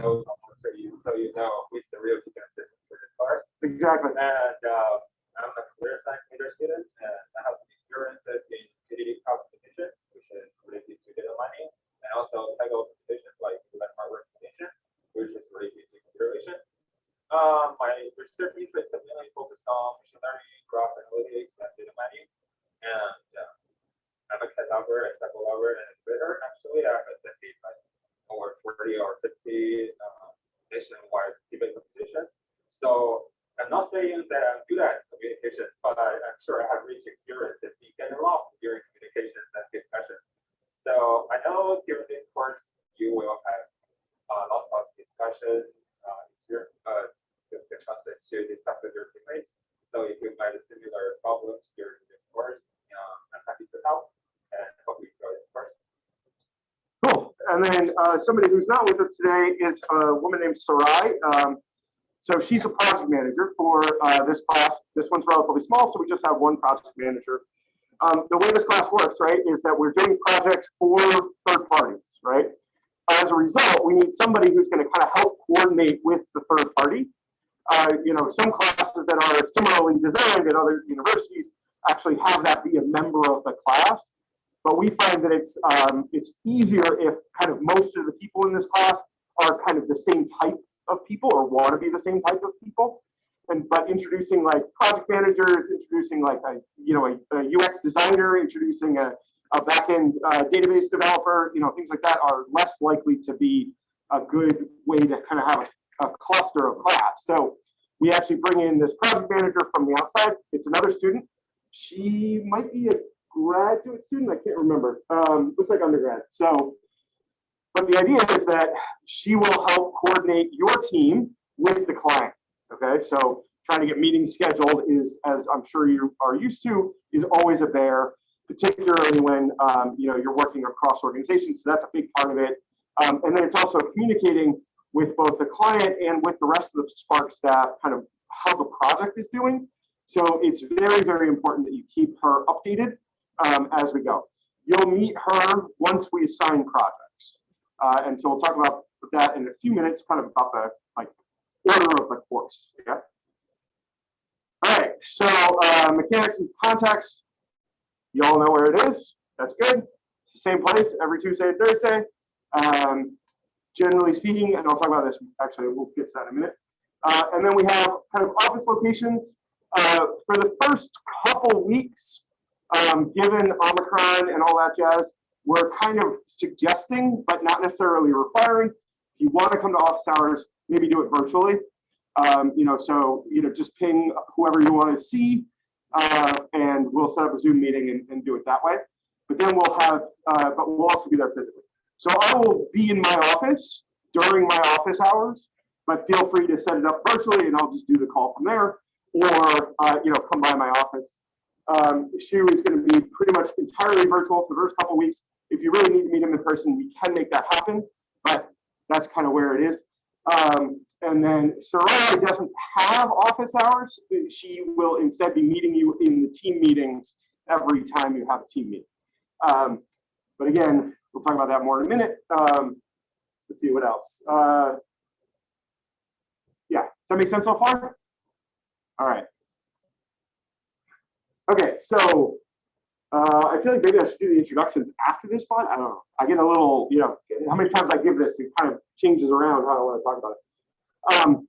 know, so you, so you know who's the real teaching assistant for this course. Exactly. And uh, I'm a career science major student, and I have some experiences in community competition, which is related to data mining, and also technical competitions like like hardware competition, which is related to computer vision. Uh, my research interests are mainly focused on machine learning, graph analytics, and data mining. And uh, I'm a cat lover, a tech lover, and a Twitter. Actually, I'm attending like over 40 or 50 uh, nationwide debate competitions. So I'm not saying that I'm good at communications, but I, I'm sure I have rich experiences in getting lost during communications and discussions. So I know during this course you will have uh, lots of discussion, uh, experience, uh, the, chances to discuss with your teammates. So if you find similar problems during this course, uh, I'm happy to help and hope you enjoy this course. And then uh, somebody who's not with us today is a woman named Sarai. Um, so she's a project manager for uh, this class. This one's relatively small, so we just have one project manager. Um, the way this class works, right, is that we're doing projects for third parties, right? As a result, we need somebody who's going to kind of help coordinate with the third party. Uh, you know, some classes that are similarly designed at other universities actually have that be a member of the class. But we find that it's um, it's easier if kind of most of the people in this class are kind of the same type of people or want to be the same type of people. And but introducing like project managers, introducing like a you know a, a UX designer, introducing a, a backend uh, database developer, you know things like that are less likely to be a good way to kind of have a, a cluster of class. So we actually bring in this project manager from the outside. It's another student. She might be a graduate student. I can't remember. Um, looks like undergrad. So, but the idea is that she will help coordinate your team with the client. Okay, so trying to get meetings scheduled is, as I'm sure you are used to, is always a bear, particularly when um, you know you're working across organizations. So that's a big part of it. Um, and then it's also communicating with both the client and with the rest of the Spark staff, kind of how the project is doing. So it's very, very important that you keep her updated um, as we go. You'll meet her once we assign projects. Uh, and so we'll talk about that in a few minutes, kind of about the like order of the course. Yeah. All right. So uh, mechanics and context. You all know where it is. That's good. It's the same place every Tuesday and Thursday. Um, generally speaking, and I'll talk about this actually, we'll get to that in a minute. Uh, and then we have kind of office locations. Uh, for the first couple weeks, um, given Omicron and all that jazz, we're kind of suggesting, but not necessarily requiring. If you want to come to office hours, maybe do it virtually. Um, you know, so you know, just ping whoever you want to see, uh, and we'll set up a Zoom meeting and, and, do it that way. But then we'll have, uh, but we'll also be there physically. So I will be in my office during my office hours, but feel free to set it up virtually, and I'll just do the call from there, or uh, you know, come by my office um, SHU is going to be pretty much entirely virtual for the first couple weeks. If you really need to meet him in person, we can make that happen, but that's kind of where it is. Um, and then Sarai doesn't have office hours. She will instead be meeting you in the team meetings every time you have a team meeting. Um, but again, we'll talk about that more in a minute. Um, let's see what else. Uh, yeah, does that make sense so far? All right. Okay, so uh, I feel like maybe I should do the introductions after this slide. I don't know. I get a little, you know, how many times I give this, it kind of changes around how I want to talk about it. Um,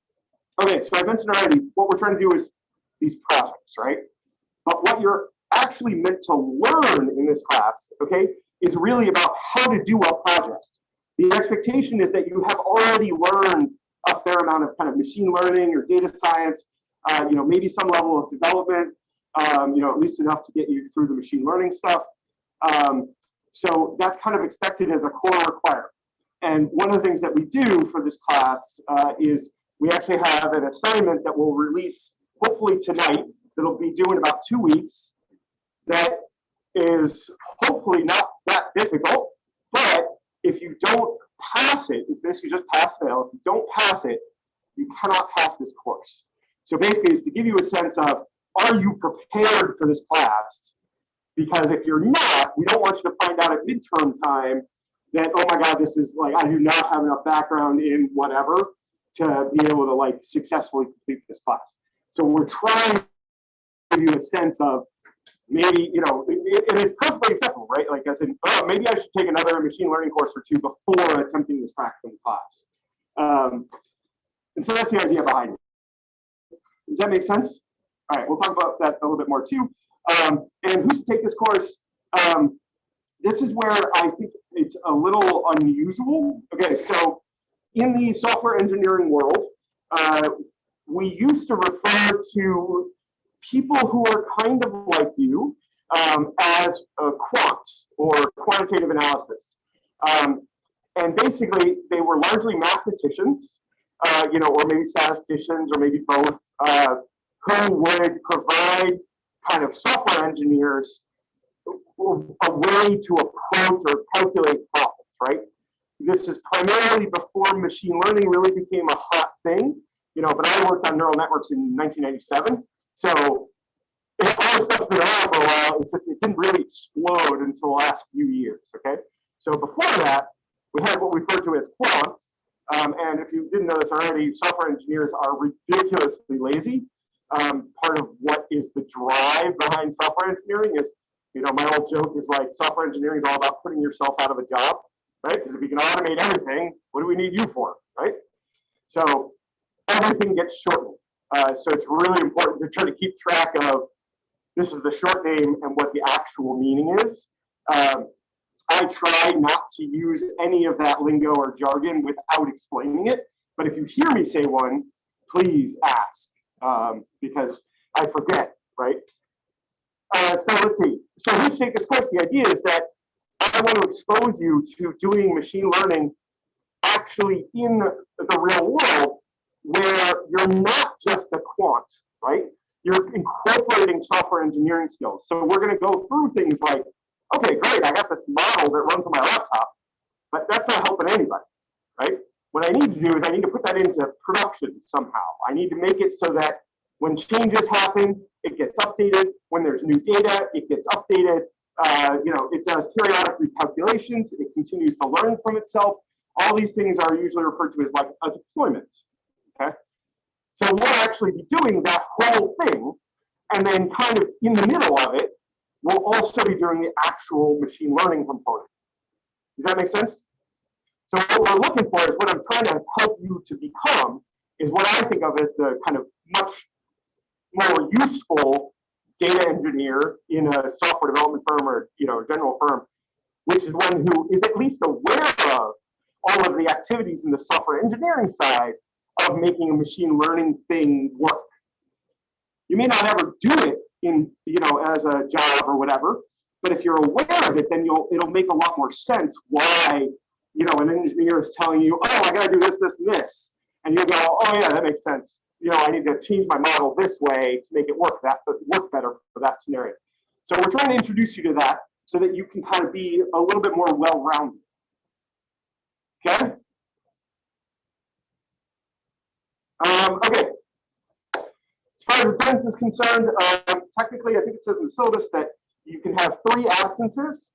okay, so I mentioned already, what we're trying to do is these projects, right? But what you're actually meant to learn in this class, okay, is really about how to do a project. The expectation is that you have already learned a fair amount of kind of machine learning or data science, uh, you know, maybe some level of development, um, you know, at least enough to get you through the machine learning stuff. Um, so that's kind of expected as a core requirement. And one of the things that we do for this class uh, is we actually have an assignment that we'll release hopefully tonight that'll be due in about two weeks that is hopefully not that difficult, but if you don't pass it, it's basically just pass fail. If you don't pass it, you cannot pass this course. So basically it's to give you a sense of are you prepared for this class? Because if you're not, we don't want you to find out at midterm time that, oh my God, this is like, I do not have enough background in whatever to be able to like successfully complete this class. So we're trying to give you a sense of maybe, you know, it, it- it is perfectly acceptable, right? Like I said, oh, maybe I should take another machine learning course or two before attempting this practicum class. Um, and so that's the idea behind it. Does that make sense? All right, we'll talk about that a little bit more too. Um, and who's to take this course? Um, this is where I think it's a little unusual. Okay, so in the software engineering world, uh, we used to refer to people who are kind of like you um, as uh, quants or quantitative analysis. Um, and basically, they were largely mathematicians, uh, you know, or maybe statisticians, or maybe both, uh, who would provide kind of software engineers a way to approach or calculate problems, right? This is primarily before machine learning really became a hot thing, you know, but I worked on neural networks in 1997. So it, all this stuff's been around for a while. It's just, it didn't really explode until the last few years, okay? So before that, we had what we referred to as quants. Um, and if you didn't know this already, software engineers are ridiculously lazy. Um, part of what is the drive behind software engineering is, you know, my old joke is like software engineering is all about putting yourself out of a job, right? Because if you can automate everything, what do we need you for, right? So everything gets shortened. Uh, so it's really important to try to keep track of this is the short name and what the actual meaning is. Um, I try not to use any of that lingo or jargon without explaining it. But if you hear me say one, please ask um, because I forget, right? Uh, so let's see. So who's take this course? The idea is that I want to expose you to doing machine learning actually in the real world where you're not just a quant, right? You're incorporating software engineering skills. So we're going to go through things like, okay, great, I got this model that runs on my laptop, but that's not helping anybody, right? What I need to do is I need to put that into production somehow. I need to make it so that when changes happen, it gets updated. When there's new data, it gets updated. Uh, you know, it does periodic recalculations. It continues to learn from itself. All these things are usually referred to as like a deployment. Okay. So we'll actually be doing that whole thing, and then kind of in the middle of it, we'll also be doing the actual machine learning component. Does that make sense? So what we're looking for is what I'm trying to help you to become is what I think of as the kind of much more useful data engineer in a software development firm or you know general firm, which is one who is at least aware of all of the activities in the software engineering side of making a machine learning thing work. You may not ever do it in you know as a job or whatever, but if you're aware of it, then you'll it'll make a lot more sense why you know an engineer is telling you, oh, I got to do this, this, and this, and you go, oh yeah, that makes sense. You know, I need to change my model this way to make it work that work better for that scenario. So we're trying to introduce you to that so that you can kind of be a little bit more well-rounded. Okay. Um, okay. As far as attendance is concerned, um, technically, I think it says in the syllabus that you can have three absences.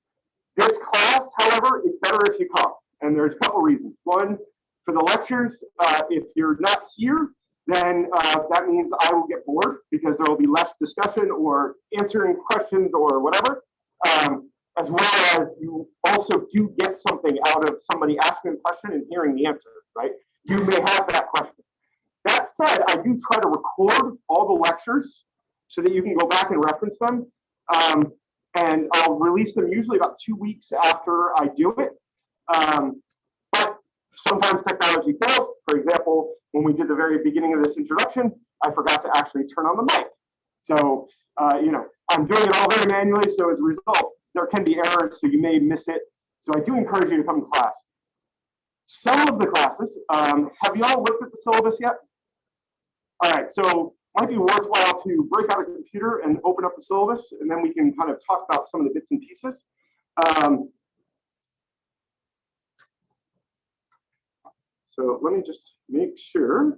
This class, however, it's better if you come. And there's a couple reasons. One, for the lectures, uh, if you're not here, then uh, that means I will get bored because there will be less discussion or answering questions or whatever. Um, as well as you also do get something out of somebody asking a question and hearing the answer, right? You may have that question. That said, I do try to record all the lectures so that you can go back and reference them. Um, and I'll release them usually about two weeks after I do it. Um, but sometimes technology fails. For example, when we did the very beginning of this introduction, I forgot to actually turn on the mic. So, uh, you know, I'm doing it all very manually. So as a result, there can be errors, so you may miss it. So I do encourage you to come to class. Some of the classes, um, have you all looked at the syllabus yet? All right, so might be worthwhile to break out a computer and open up the syllabus, and then we can kind of talk about some of the bits and pieces. Um, so let me just make sure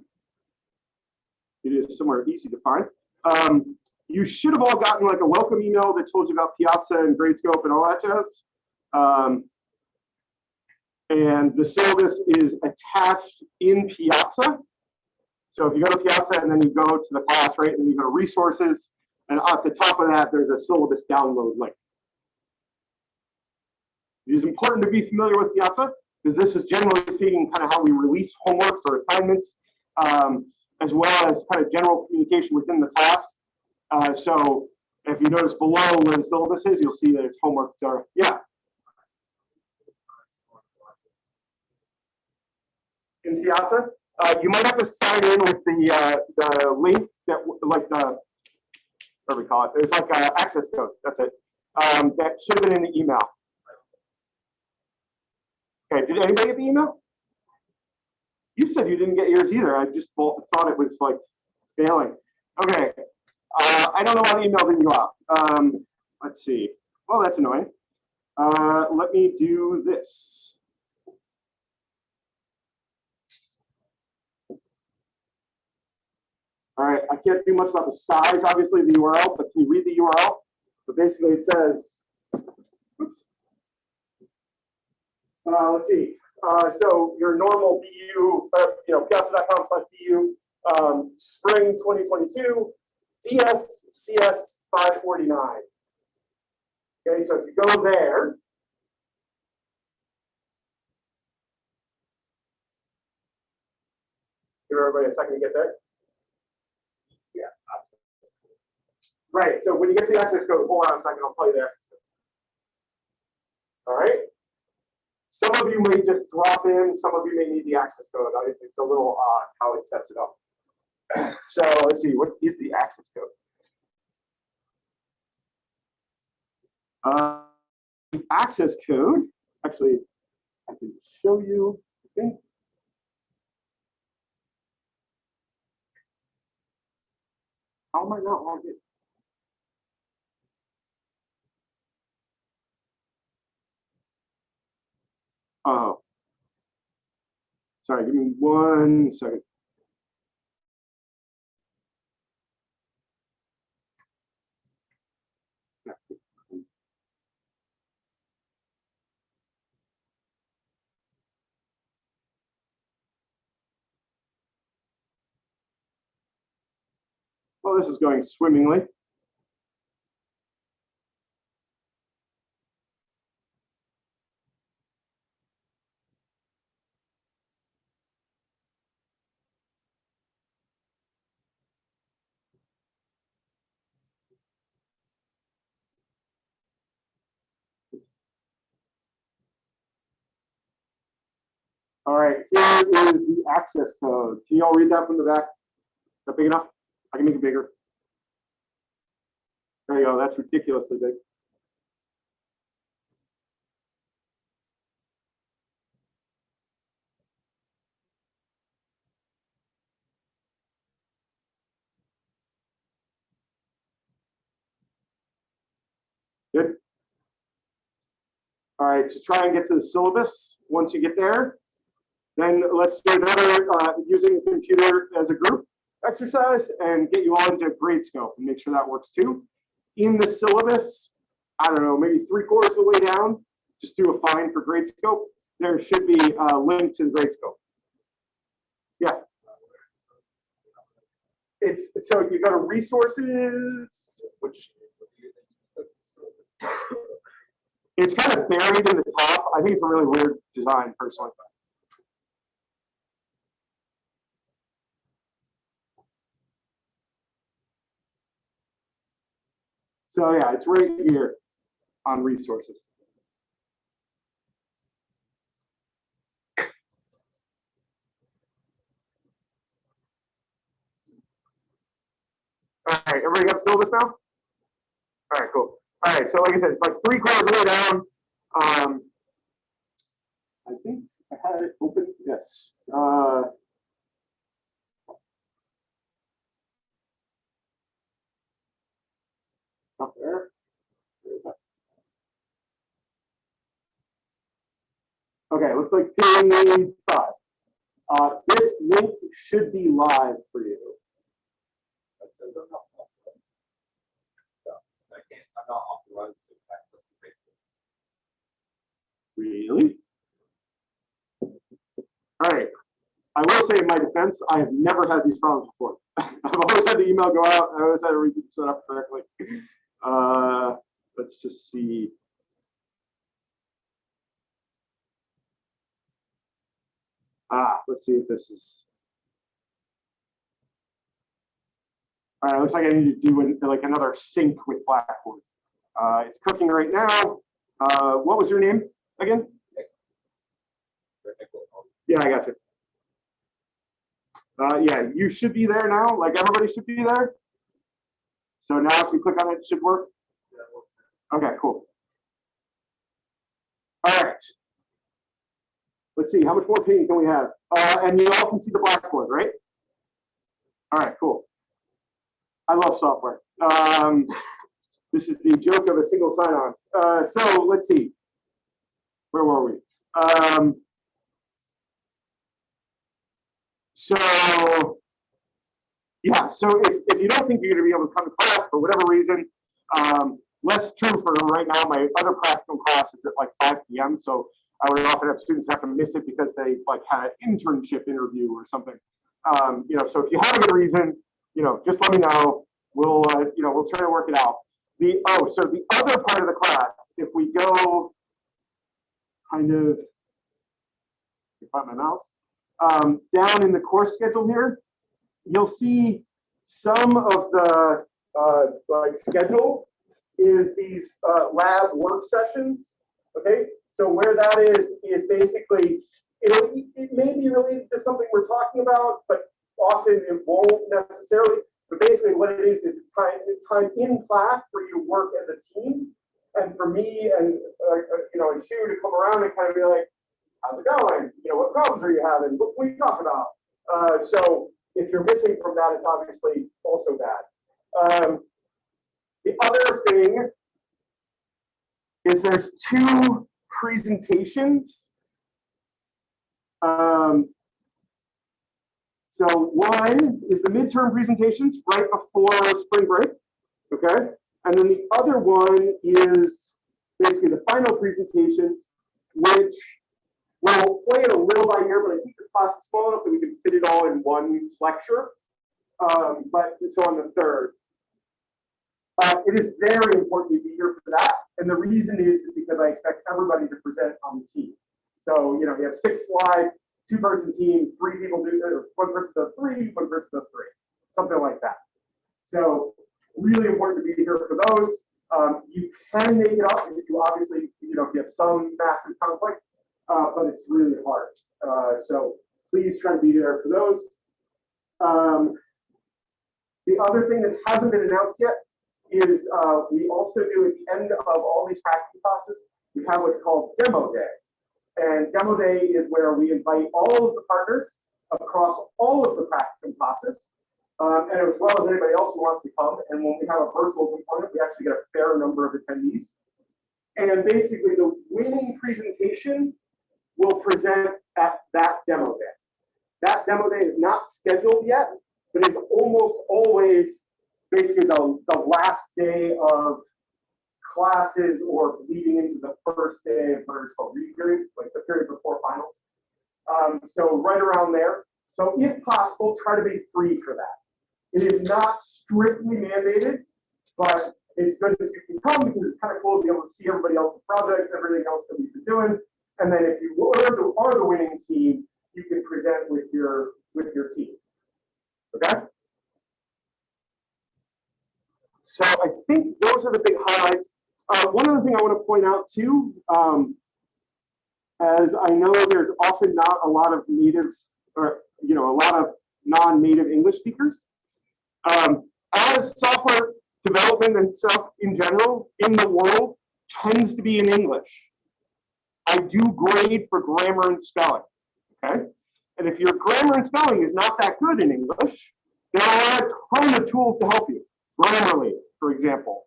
it is somewhere easy to find. Um, you should have all gotten like a welcome email that told you about Piazza and Gradescope and all that jazz. Um, And the syllabus is attached in Piazza. So if you go to Piazza and then you go to the class, right, and you go to resources, and at the top of that, there's a syllabus download link. It is important to be familiar with Piazza because this is generally speaking kind of how we release homeworks or assignments, um, as well as kind of general communication within the class. Uh, so if you notice below where the syllabus is, you'll see that it's homework. So yeah, in Piazza, uh, you might have to sign in with the uh, the link that like the what do we call it? There's like access code. That's it. Um, that should have been in the email. Okay, did anybody get the email? You said you didn't get yours either. I just thought it was like failing. Okay, uh, I don't know why the email didn't go out. Um, let's see. Well, that's annoying. Uh, let me do this. All right, I can't do much about the size, obviously, the URL, but can you read the URL? But basically it says, oops. Uh, let's see, uh, so your normal BU, uh, you know, piazza.com slash BU, um, spring 2022, DS CS 549. Okay, so if you go there, give everybody a second to get there. Yeah. Right, so when you get the access code, hold on a second, I'll tell you the access code. All right? Some of you may just drop in, some of you may need the access code. It's a little odd how it sets it up. So let's see, what is the access code? Uh, access code, actually, I can show you, I. How am I not logged in? Oh. Sorry, give me one second. Well, this is going swimmingly. All right, here is the access code. Can you all read that from the back? Is that big enough? I can make it bigger. There you go, that's ridiculously big. Good. All right, so try and get to the syllabus. Once you get there, then let's do another uh, using the computer as a group exercise and get you all into Gradescope and make sure that works too. In the syllabus, I don't know, maybe three quarters of the way down, just do a find for Gradescope. There should be a link to the Gradescope. Yeah. It's so you go to resources, which it's kind of buried in the top. I think it's a really weird design personally. So yeah, it's right here on resources. All right, everybody got the syllabus now? All right, cool. All right, so like I said, it's like three quarters of the way down. Um, I think I had it open, yes. Uh, up there. Okay, looks like pin five. Uh, this link should be live for you. Really? All right. I will say in my defense, I have never had these problems before. I've always had the email go out. I always had everything set up correctly. Uh, let's just see. Ah, let's see if this is. All right, looks like I need to do an- like another sync with Blackboard. Uh, it's cooking right now. Uh, what was your name again? Yeah, I got you. Uh, yeah, you should be there now, like everybody should be there. So now if you click on it, it should work. Okay, cool. All right. Let's see, how much more painting can we have? Uh, and you all can see the blackboard, right? All right, cool. I love software. Um, this is the joke of a single sign-on. Uh, so let's see. Where were we? Um, so, yeah, so if, if you don't think you're gonna be able to come to class for whatever reason, um, less true for right now, my other practicum class is at like five PM, so I would often have students have to miss it because they like had an internship interview or something. Um, you know, so if you have a good reason, you know, just let me know. We'll, uh, you know, we'll try to work it out. The, oh, so the other part of the class, if we go kind of, if I find my mouse, um, down in the course schedule here, you'll see some of the, uh, like schedule is these, uh, lab work sessions. Okay, so where that is, is basically, it'll, it may be related to something we're talking about, but often it won't necessarily. But basically what it is, is it's time, it's time in class for you work as a team. And for me and, uh, uh, you know, and Shu to come around and kind of be like, how's it going? You know, what problems are you having? What can we talk about? Uh, so if you're missing from that, it's obviously also bad. Um, the other thing is there's two presentations. Um, so one is the midterm presentations right before spring break, okay? And then the other one is basically the final presentation, which we'll play it a little by ear, but I think this class is small enough that we can fit it all in one lecture. Um, but so on the third. Uh, it is very important to be here for that. And the reason is, because I expect everybody to present on the team. So, you know, we have six slides, two person team, three people do, or one person does three, one person does three, something like that. So really important to be here for those. Um, you can make it up if you obviously, you know, if you have some massive conflict, uh, but it's really hard. Uh, so please try to be there for those. Um, the other thing that hasn't been announced yet is uh, we also do at the end of all these practicum classes, we have what's called demo day. And demo day is where we invite all of the partners across all of the practicum classes, um, and as well as anybody else who wants to come. And when we have a virtual component, we actually get a fair number of attendees. And basically the winning presentation will present at that demo day. That demo day is not scheduled yet, but it's almost always basically the, the last day of classes or leading into the first day of what is called read period, like the period before finals. Um, so right around there. So if possible, try to be free for that. It is not strictly mandated, but it's good if you can come because it's kind of cool to be able to see everybody else's projects, everything else that we've been doing. And then if you are the, are the winning team, you can present with your with your team. Okay. So I think those are the big highlights. Uh, one other thing I want to point out too, um, as I know there's often not a lot of native or you know a lot of non-native English speakers. Um, as software development and stuff in general in the world tends to be in English. I do grade for grammar and spelling. Okay. And if your grammar and spelling is not that good in English, there are a ton of tools to help you. Grammarly, for example.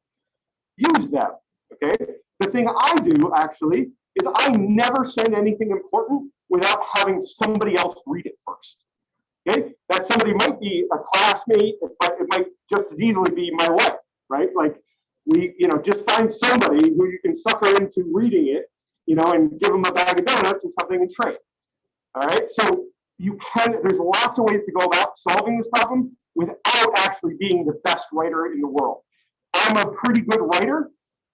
Use them. Okay. The thing I do actually is I never send anything important without having somebody else read it first. Okay. That somebody might be a classmate, but it might just as easily be my wife, right? Like we, you know, just find somebody who you can sucker into reading it, you know, and give them a bag of donuts or something and trade. All right. So you can, there's lots of ways to go about solving this problem without actually being the best writer in the world. I'm a pretty good writer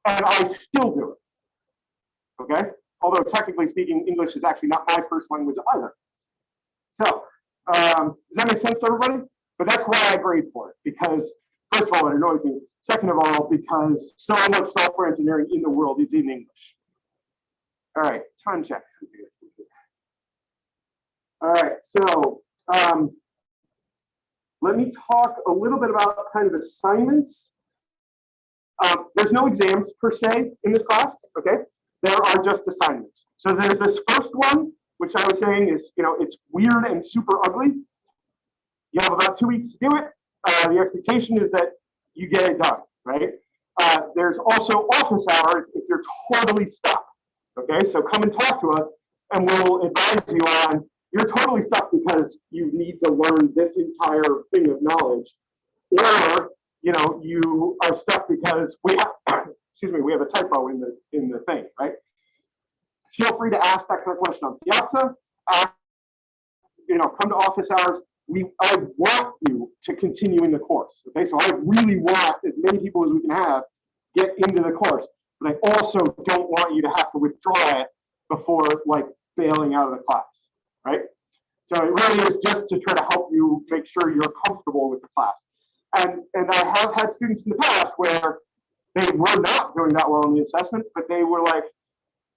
and I still do it. Okay? Although technically speaking, English is actually not my first language either. So, um, does that make sense to everybody? But that's why I grade for it, because first of all, it annoys me. Second of all, because so much software engineering in the world is in English. All right, time check. All right, so um, let me talk a little bit about kind of assignments. Um, there's no exams per se in this class, okay? There are just assignments. So there's this first one, which I was saying is, you know, it's weird and super ugly. You have about two weeks to do it. Uh, the expectation is that you get it done, right? Uh, there's also office hours if you're totally stuck. Okay, so come and talk to us and we'll advise you on you're totally stuck because you need to learn this entire thing of knowledge. Or, you know, you are stuck because we have excuse me, we have a typo in the in the thing, right? Feel free to ask that kind of question on Piazza. Uh, you know, come to office hours. We I want you to continue in the course. Okay, so I really want as many people as we can have get into the course, but I also don't want you to have to withdraw it before like bailing out of the class, right? So it really is just to try to help you make sure you're comfortable with the class. And and I have had students in the past where they were not doing that well in the assessment, but they were like,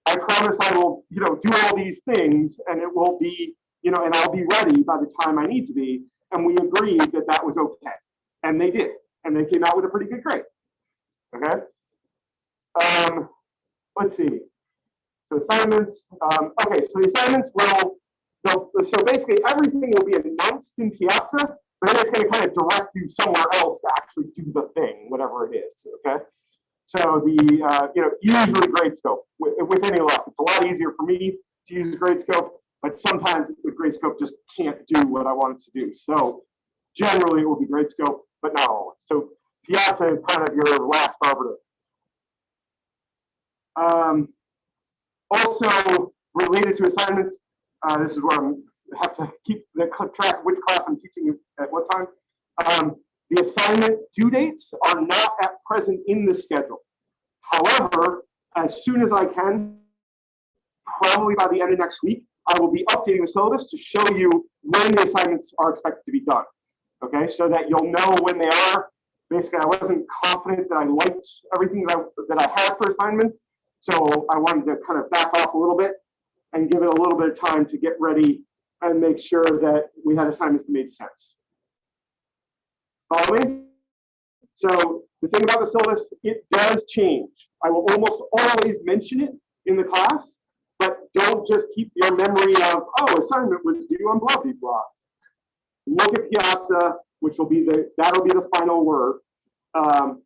I promise I will, you know, do all these things and it will be, you know, and I'll be ready by the time I need to be. And we agreed that that was okay. And they did. And they came out with a pretty good grade. Okay. Um, let's see. So assignments. Um, okay, so the assignments will, so basically everything will be announced in Piazza, but then it's going to kind of direct you somewhere else to actually do the thing, whatever it is. Okay. So the, uh, you know, usually Gradescope, with, with any luck, it's a lot easier for me to use Gradescope, but sometimes the Gradescope just can't do what I want it to do. So generally it will be Gradescope, but not always. So Piazza is kind of your last arbiter. Um, also related to assignments, uh, this is where I'm have to keep the track which class I'm teaching at what time. Um, the assignment due dates are not at present in the schedule. However, as soon as I can, probably by the end of next week, I will be updating the syllabus to show you when the assignments are expected to be done. Okay, so that you'll know when they are. Basically, I wasn't confident that I liked everything that I, that I had for assignments. So I wanted to kind of back off a little bit and give it a little bit of time to get ready and make sure that we had assignments that made sense. Follow me? So the thing about the syllabus, it does change. I will almost always mention it in the class, but don't just keep your memory of, oh, assignment was due on blah, blah, blah. Look at Piazza, which will be the, that'll be the final word. Um,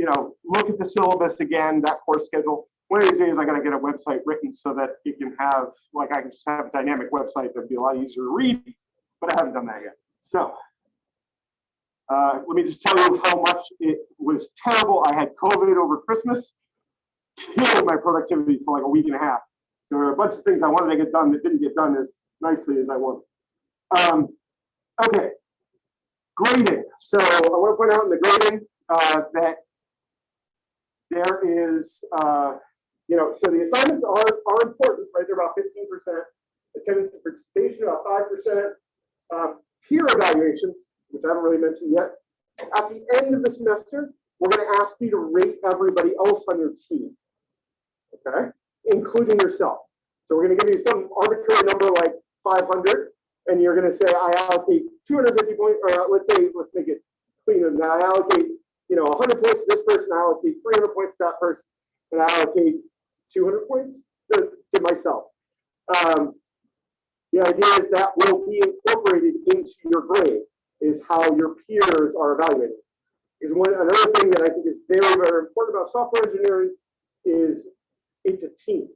you know, look at the syllabus again, that course schedule. One of these days, I got to get a website written so that it can have, like, I can just have a dynamic website that'd be a lot easier to read, but I haven't done that yet. So, uh, let me just tell you how much it was terrible. I had COVID over Christmas, killed my productivity for like a week and a half. So there are a bunch of things I wanted to get done that didn't get done as nicely as I wanted. Um, okay, grading. So I want to point out in the grading uh, that there is, uh, you know, so the assignments are, are important, right? They're about 15%. Attendance and participation, about 5%. Um, peer evaluations, which I haven't really mentioned yet. At the end of the semester, we're going to ask you to rate everybody else on your team, okay, including yourself. So we're going to give you some arbitrary number like 500, and you're going to say, I allocate 250 points, or uh, let's say, let's make it cleaner than that. I allocate, you know, 100 points to this person, I allocate 300 points to that person, and I allocate 200 points to, to myself. Um, the idea is that will be incorporated into your grade is how your peers are evaluated. Is one another thing that I think is very, very important about software engineering is it's a team.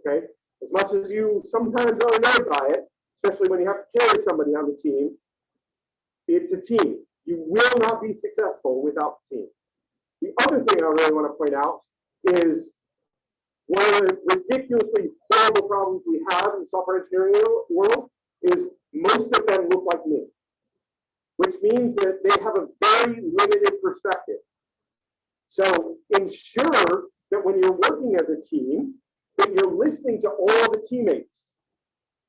Okay. As much as you sometimes are annoyed by it, especially when you have to carry somebody on the team, it's a team. You will not be successful without the team. The other thing I really want to point out is one of the ridiculously horrible problems we have in the software engineering world is most of them look like me. Which means that they have a very limited perspective. So ensure that when you're working as a team, that you're listening to all the teammates.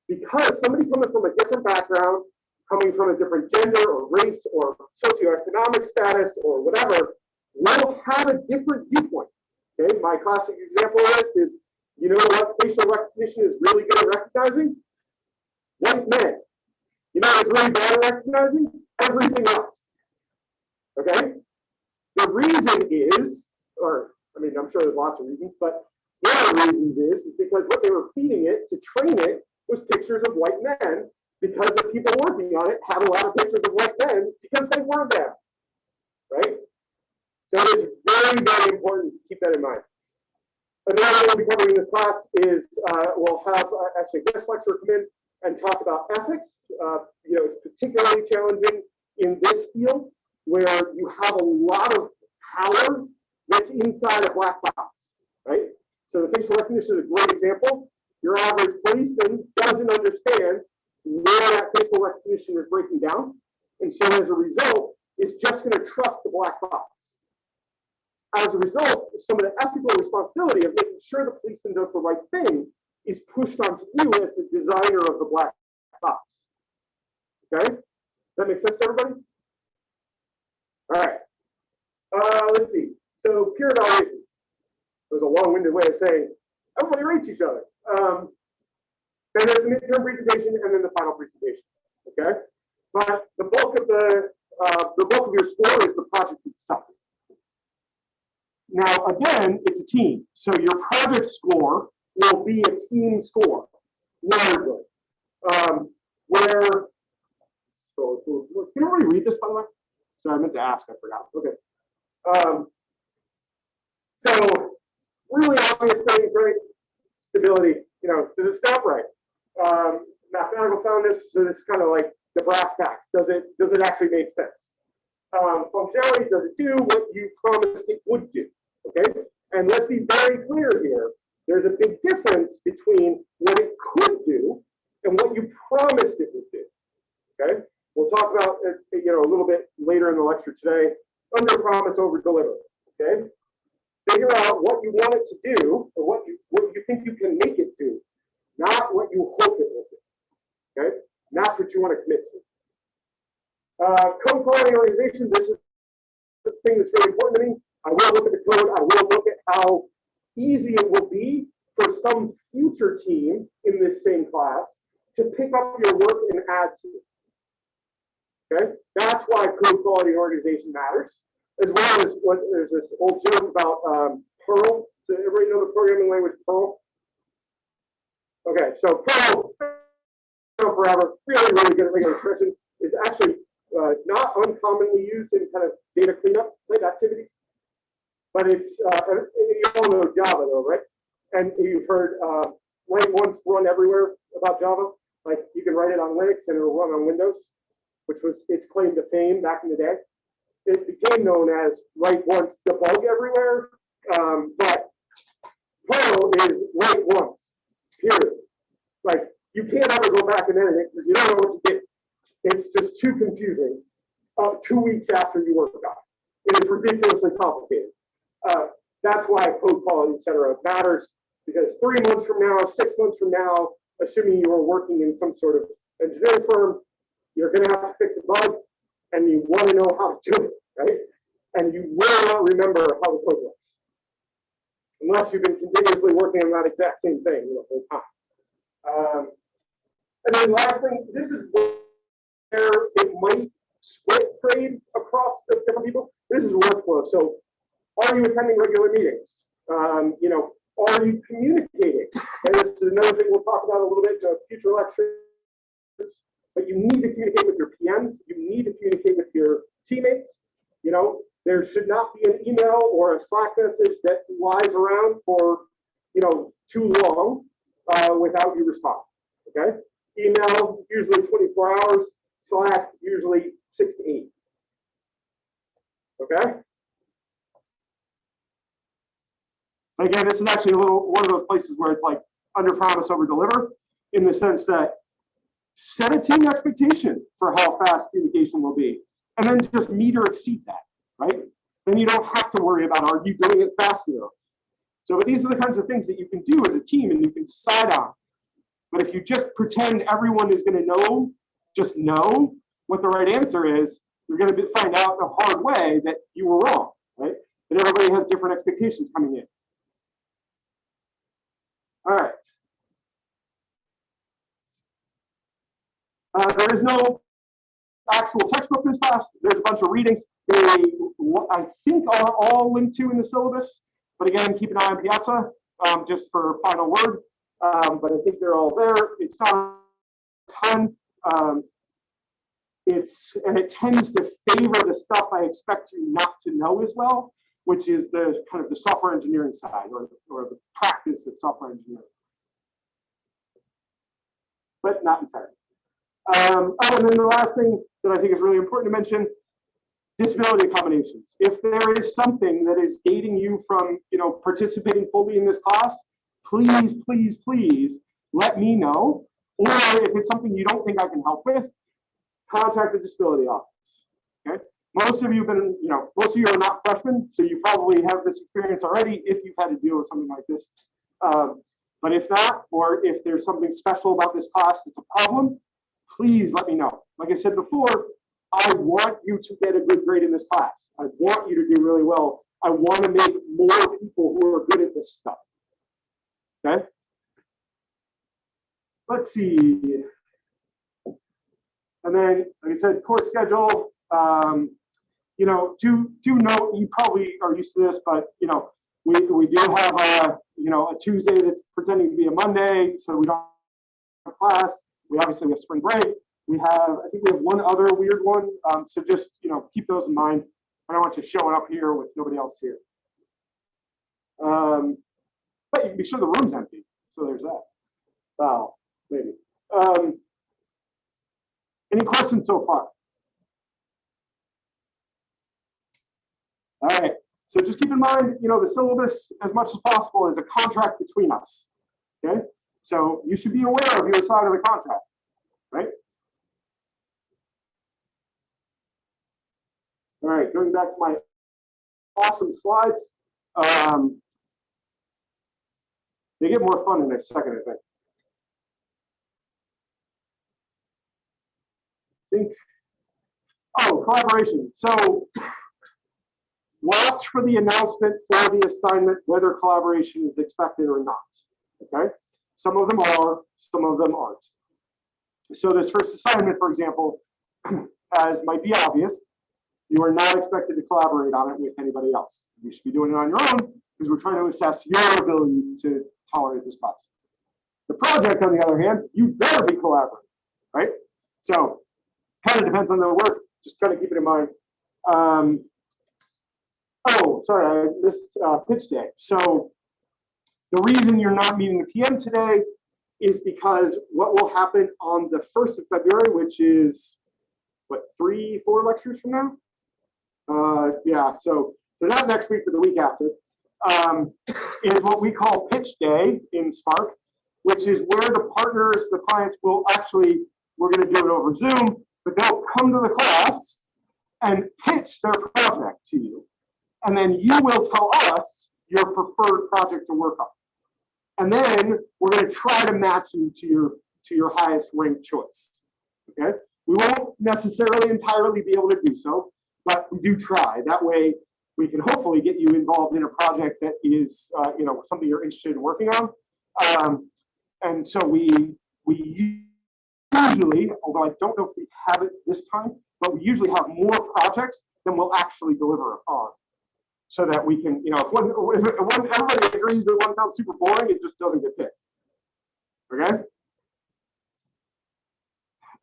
Because somebody coming from a different background, coming from a different gender or race or socioeconomic status or whatever, will have a different viewpoint. Okay, my classic example of this is, you know what facial recognition is really good at recognizing? White men. You know what's really bad at recognizing? Everything else. Okay? The reason is, or I mean, I'm sure there's lots of reasons, but one of the reasons is, is because what they were feeding it to train it was pictures of white men because the people working on it had a lot of pictures of white men because they were them. Right? So it's very, very important to keep that in mind. Another thing we'll be covering in this class is uh, we'll have uh, actually a guest lecturer come in and talk about ethics. Uh, you know, it's particularly challenging in this field where you have a lot of power that's inside a black box, right? So the facial recognition is a great example. Your average policeman doesn't understand where that facial recognition is breaking down. And so as a result, it's just going to trust the black box. As a result, some of the ethical responsibility of making sure the policeman does the right thing is pushed onto you as the designer of the black box. Okay? Does that make sense to everybody? All right. Uh, let's see. So peer evaluations. It was a long-winded way of saying everybody rates each other. Um, then there's the midterm presentation and then the final presentation. Okay? But the bulk of the uh, the bulk of your score is the project itself. Now, again, it's a team. So your project score will be a team score, largely. Um, where, so, can everybody read this, by the way? So I meant to ask, I forgot. Okay. Um, so, really obvious things, right? Stability, you know, does it stop right? Um, mathematical soundness, so it's kind of like the brass tacks. Does it, does it actually make sense? Um, functionality, does it do what you promised it would do? Okay, and let's be very clear here. There's a big difference between what it could do and what you promised it would do. Okay, we'll talk about it, you know, a little bit later in the lecture today. Under promise, over deliver. Okay, figure out what you want it to do or what you what you think you can make it do, not what you hope it will do. Okay, and that's what you want to commit to. Uh, code quality organization. This is the thing that's really important to me. I will look at the code. I will look at how easy it will be for some future team in this same class to pick up your work and add to it. Okay, that's why code quality organization matters, as well as what there's this old joke about um, Perl. Does everybody know the programming language Perl? Okay, so Perl, Forever, really, really good at regular expressions, is actually uh, not uncommonly used in kind of data cleanup type activities. But it's, uh, you all know Java though, right? And you've heard uh, write once, run everywhere about Java. Like you can write it on Linux and it'll run on Windows, which was its claim to fame back in the day. It became known as write once, debug everywhere. Um, but Perl is write once, period. Like you can't ever go back and edit it because you don't know what you did. It's just too confusing. Uh, two weeks after you work on it, it is ridiculously complicated. Uh, that's why code quality, et cetera, matters because three months from now, six months from now, assuming you are working in some sort of engineering firm, you're going to have to fix a bug and you want to know how to do it, right? And you will not remember how the code works unless you've been continuously working on that exact same thing the whole time. Um, and then last thing, this is where it might split trade across the different people. This is workflow. So are you attending regular meetings? Um, you know, are you communicating? And this is another thing we'll talk about a little bit in a future lecture. But you need to communicate with your PMs. You need to communicate with your teammates. You know, there should not be an email or a Slack message that lies around for, you know, too long uh, without you responding. Okay. Email usually 24 hours. Slack usually six to eight. Okay. Again, this is actually a little one of those places where it's like under promise over deliver in the sense that set a team expectation for how fast communication will be, and then just meet or exceed that, right? Then you don't have to worry about are you doing it fast enough. So these are the kinds of things that you can do as a team and you can decide on. But if you just pretend everyone is going to know, just know what the right answer is, you're going to find out the hard way that you were wrong, right? That everybody has different expectations coming in. All right. Uh, there is no actual textbook this class. There's a bunch of readings. They, I think, are all linked to in the syllabus. But again, keep an eye on Piazza um, just for final word. Um, but I think they're all there. It's not a ton. Um, it's and it tends to favor the stuff I expect you not to know as well, which is the kind of the software engineering side or, or the practice of software engineering. But not entirely. Um, oh, and then the last thing that I think is really important to mention, disability accommodations. If there is something that is gating you from, you know, participating fully in this class, please, please, please let me know. Or if it's something you don't think I can help with, contact the disability office. Okay. Most of you have been, you know, most of you are not freshmen, so you probably have this experience already if you've had to deal with something like this. Um, but if not, or if there's something special about this class that's a problem, please let me know. Like I said before, I want you to get a good grade in this class. I want you to do really well. I want to make more people who are good at this stuff. Okay. Let's see. And then, like I said, course schedule. Um, you know, do do note you probably are used to this, but you know, we we do have a you know a Tuesday that's pretending to be a Monday, so we don't have class. We obviously have spring break. We have, I think we have one other weird one. Um, so just, you know, keep those in mind. I don't want you showing up here with nobody else here. Um, but you can be sure the room's empty. So there's that. Wow, maybe. Um, any questions so far? All right. So just keep in mind, you know, the syllabus as much as possible is a contract between us. Okay. So you should be aware of your side of the contract, right? All right, going back to my awesome slides. Um, they get more fun in a second, I think. think. Oh, collaboration. So watch for the announcement for the assignment, whether collaboration is expected or not. Okay. Some of them are, some of them aren't. So this first assignment, for example, as might be obvious, you are not expected to collaborate on it with anybody else. You should be doing it on your own because we're trying to assess your ability to tolerate this. The project, on the other hand, you better be collaborative, right? So kind of depends on the work. Just kind of keep it in mind. Um, oh, sorry, I missed uh, pitch day. So the reason you're not meeting the PM today is because what will happen on the 1st of February, which is what, three, four lectures from now? Uh, yeah, so so not next week, but the week after, um, is what we call pitch day in Spark, which is where the partners, the clients will actually, we're going to do it over Zoom, but they'll come to the class and pitch their project to you. And then you will tell us your preferred project to work on. And then we're going to try to match you to your to your highest ranked choice. Okay. We won't necessarily entirely be able to do so, but we do try. That way, we can hopefully get you involved in a project that is, uh, you know, something you're interested in working on. Um, and so we we usually, although I don't know if we have it this time, but we usually have more projects than we'll actually deliver on. So that we can, you know, if one, if one everybody agrees that one sounds super boring, it just doesn't get picked. Okay.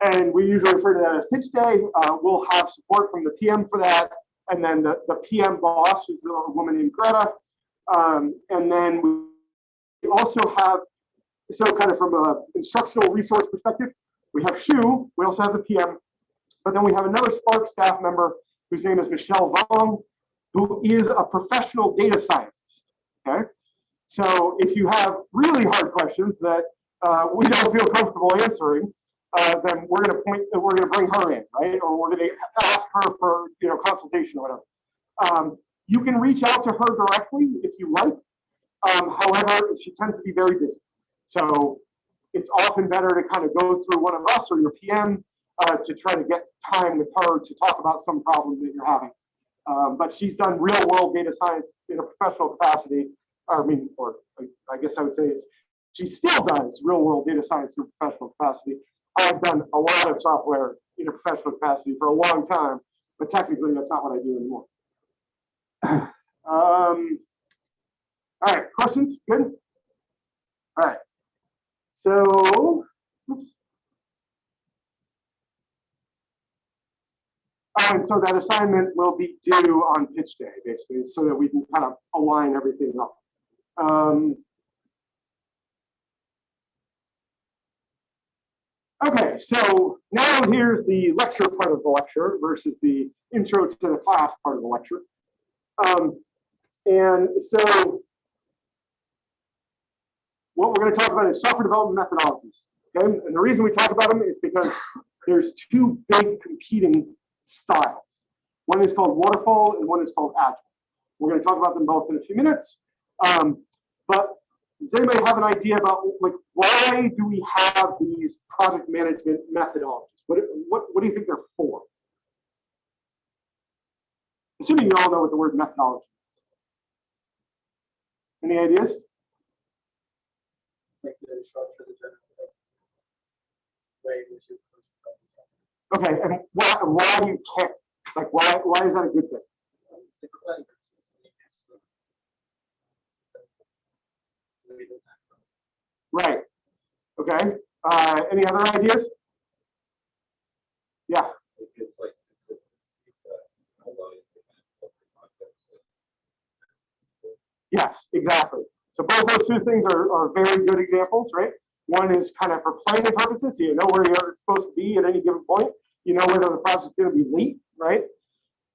And we usually refer to that as pitch day. Uh, we'll have support from the PM for that. And then the, the PM boss, who's a woman named Greta. Um, and then we also have, so kind of from an instructional resource perspective, we have Shu, we also have the PM, but then we have another Spark staff member whose name is Michelle Vong, who is a professional data scientist, okay? So if you have really hard questions that uh, we don't feel comfortable answering, uh, then we're gonna point, we're gonna bring her in, right? Or we're gonna ask her for, you know, consultation or whatever. Um, you can reach out to her directly if you like. Um, however, she tends to be very busy. So it's often better to kind of go through one of us or your PM uh, to try to get time with her to talk about some problem that you're having. Um, but she's done real world data science in a professional capacity. I mean, or I- guess I would say she still does real world data science in a professional capacity. I've done a lot of software in a professional capacity for a long time, but technically that's not what I do anymore. Um, all right, questions? Good? All right. So, oops. And so that assignment will be due on pitch day, basically, so that we can kind of align everything up. Um, Okay, so now here's the lecture part of the lecture versus the intro to the class part of the lecture. Um, and so what we're going to talk about is software development methodologies. Okay, and the reason we talk about them is because there's two big competing styles. One is called waterfall and one is called agile. We're going to talk about them both in a few minutes. Um, but does anybody have an idea about like why do we have these project management methodologies? What, what, what do you think they're for? Assuming you all know what the word methodology is. Any ideas? Like the structure, the general way in which you. Okay, and why, why do you care? Like, why, why is that a good thing? Right. Okay, uh, any other ideas? Yeah, yes, exactly. So both those two things are, are very good examples, right? One is kind of for planning purposes, so you know where you're supposed to be at any given point. You know whether the project's gonna be late, right?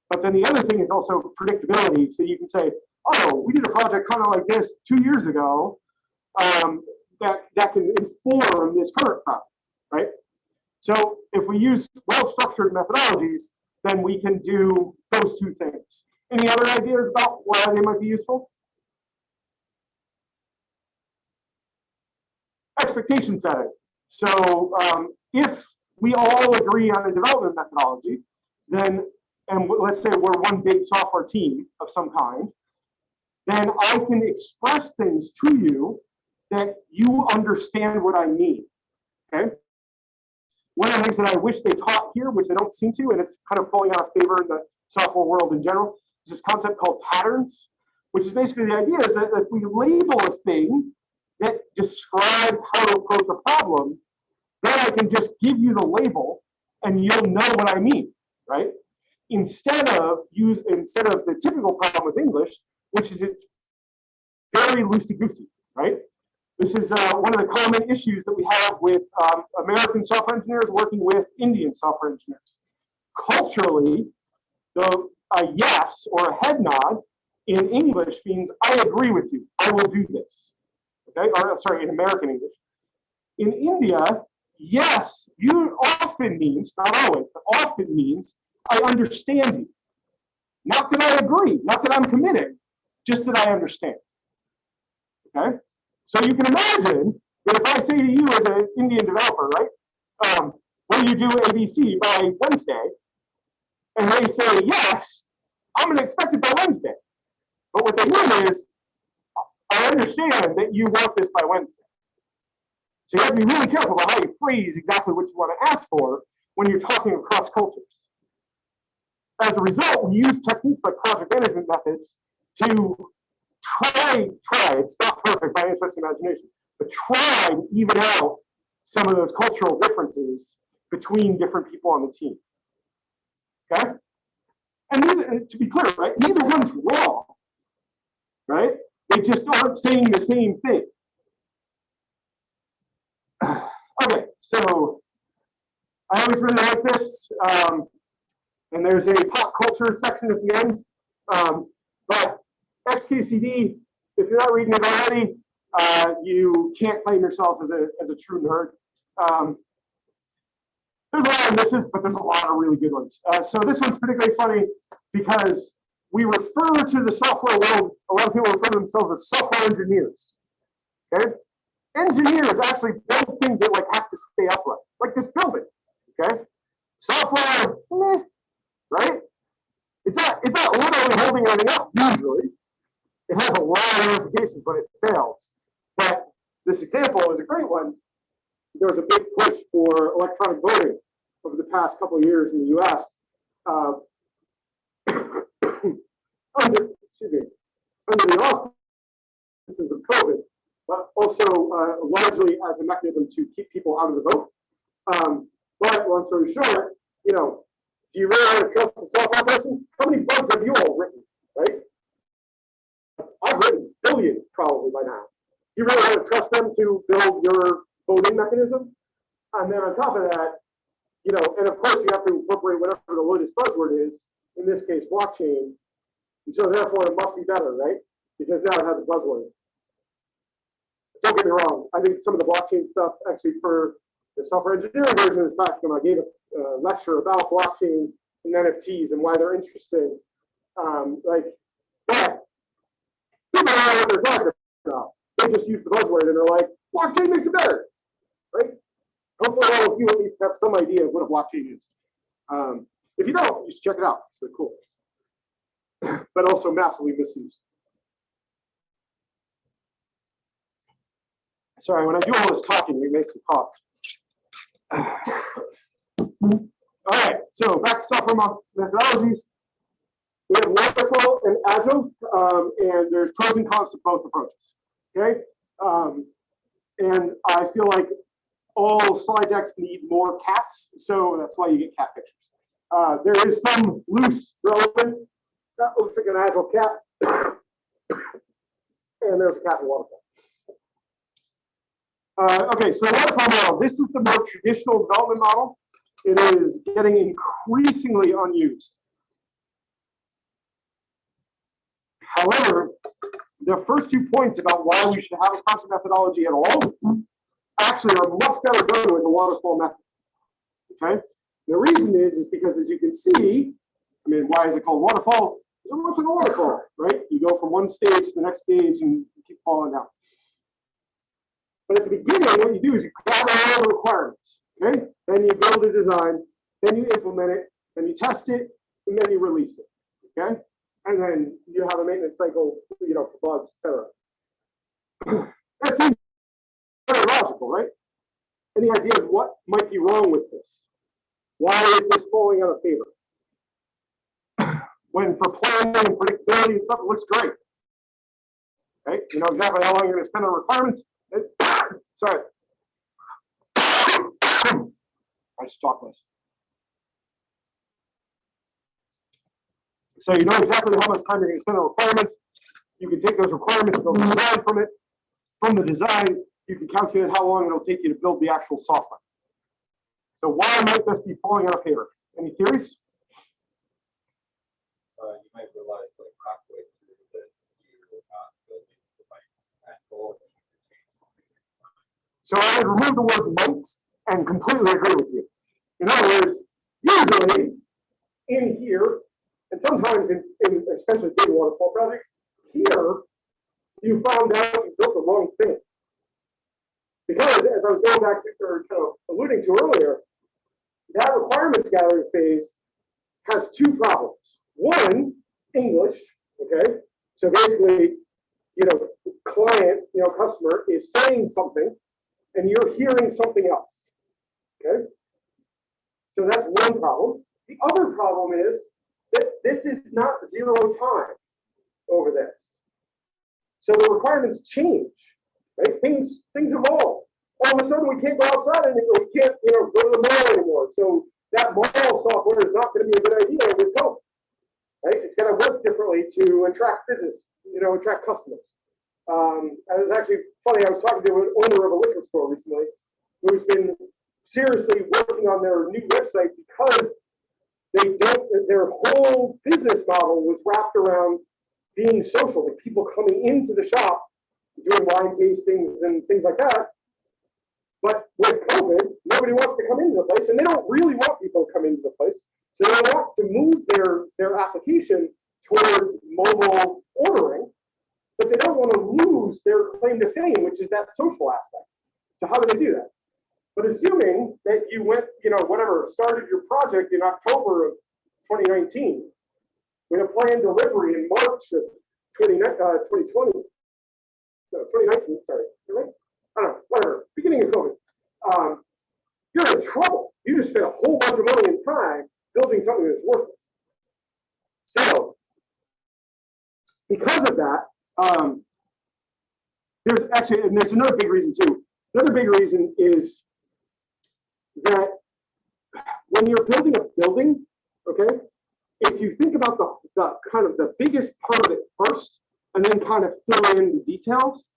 But then the other thing is also predictability, so you can say, oh, we did a project kind of like this two years ago. Um, that, that can inform this current problem, right? So if we use well-structured methodologies, then we can do those two things. Any other ideas about why they might be useful? Expectation setting. So um, if we all agree on a development methodology, then, and let's say we're one big software team of some kind, then I can express things to you that you understand what I mean. Okay. One of the things that I wish they taught here, which they don't seem to, and it's kind of falling out of favor in the software world in general, is this concept called patterns, which is basically the idea is that if we label a thing that describes how to approach a problem, then I can just give you the label and you'll know what I mean, right? Instead of use instead of the typical problem with English, which is it's very loosey goosey, right? This is uh, one of the common issues that we have with um, American software engineers working with Indian software engineers. Culturally, the a yes or a head nod in English means I agree with you. I will do this. Okay, or sorry, in American English. In India, yes, you often means, not always, but often means I understand you. Not that I agree, not that I'm committing, just that I understand. Okay? So you can imagine that if I say to you as an Indian developer, right, um, will you do ABC by Wednesday? And they say yes, I'm going to expect it by Wednesday. But what they mean is, I understand that you want this by Wednesday. So you have to be really careful about how you phrase exactly what you want to ask for when you're talking across cultures. As a result, we use techniques like project management methods to try, try, it's not perfect by any stretch of imagination, but try to even out some of those cultural differences between different people on the team. Okay? And neither, and to be clear, right, neither one's wrong, right? They just aren't saying the same thing. Okay, so I always really like this. Um, and there's a pop culture section at the end. Um, but XKCD, if you're not reading it already, uh, you can't claim yourself as a, as a true nerd. Um, there's a lot of misses, but there's a lot of really good ones. Uh, so this one's particularly funny because we refer to the software world, a lot of people refer to themselves as software engineers. Okay? Engineers actually build things that like have to stay upright, like this building. Okay? Software, meh, right? It's not, it's not literally holding anything up usually. It has a lot of ramifications when it fails. But this example is a great one. There was a big push for electronic voting over the past couple of years in the US. Uh, under, excuse me, under the auspices of COVID, but also uh, largely as a mechanism to keep people out of the vote. Um, but long story short, you know, do you really want to trust a software person? How many bugs have you all written, right? I've written billions probably by now. You really want to trust them to build your voting mechanism? And then on top of that, you know, and of course you have to incorporate whatever the latest buzzword is, in this case, blockchain. And so therefore it must be better, right? Because now it has a buzzword. Don't get me wrong, I think some of the blockchain stuff actually for the software engineering version is back when I gave a uh, lecture about blockchain and NFTs and why they're interesting. Um, like, but don't know what they're talking about. They just use the buzzword and they're like, blockchain makes it better, right? Hopefully all of you at least have some idea of what a blockchain is. Um, if you don't, just check it out. It's really cool. but also massively misused. Sorry, when I do all this talking, it makes me cough. All right, so back to software methodologies. We have waterfall and agile, um, and there's pros and cons to both approaches. Okay, um, and I feel like all slide decks need more cats, so that's why you get cat pictures. Uh, there is some loose relevance. That looks like an agile cat, and there's a cat in waterfall. Uh, okay, so waterfall model. This is the more traditional development model. It is getting increasingly unused. However, the first two points about why we should have a constant methodology at all actually are much better done with the waterfall method. Okay, the reason is is because as you can see, I mean, why is it called waterfall? It's looks like a waterfall, right? You go from one stage to the next stage and keep falling down. But at the beginning, what you do is you gather all the requirements, okay? Then you build a design, then you implement it, then you test it, and then you release it, okay? And then you have a maintenance cycle, you know, for bugs, etc. That seems very logical, right? Any ideas what might be wrong with this? Why is this falling out of favor? When for planning and predictability and stuff, it looks great. Right? you know exactly how long you're gonna spend on requirements. Sorry. I just talk less. So you know exactly how much time you're gonna spend on requirements. You can take those requirements, build a design from it. From the design, you can calculate how long it'll take you to build the actual software. So why might this be falling out of favor? Any theories? Uh, you might realize like halfway through that you're not building the right. So I would remove the word might and completely agree with you. In other words, usually in here, and sometimes in, in especially big waterfall projects, here, you found out you built the wrong thing. Because as I was going back to, or kind of alluding to earlier, that requirements gathering phase has two problems. One, English, okay? So basically, you know, client, you know, customer is saying something and you're hearing something else. Okay? So that's one problem. The other problem is this is not zero time over this. So the requirements change, right? Things things evolve. All of a sudden, we can't go outside anymore. We can't, you know, go to the mall anymore. So that mall software is not going to be a good idea with COVID, right? It's going to work differently to attract business, you know, attract customers. Um, and it was actually funny. I was talking to an owner of a liquor store recently who's been seriously working on their new website because they don't, their whole business model was wrapped around being social, like people coming into the shop, doing wine tastings and things like that. But with COVID, nobody wants to come into the place and they don't really want people to come into the place. So they want to move their, their application toward mobile ordering, but they don't want to lose their claim to fame, which is that social aspect. So how do they do that? But assuming that you went, you know, whatever, started your project in October of 2019 with a planned delivery in March of 20, uh, 2020, no, 2019, sorry, really? I don't know, whatever, beginning of COVID. Um, you're in trouble. You just spent a whole bunch of money and time building something that's worthless. So, because of that, um, there's actually, and there's another big reason too. Another big reason is that when you're building a building, okay, if you think about the, the kind of the biggest part of it first, and then kind of fill in the details,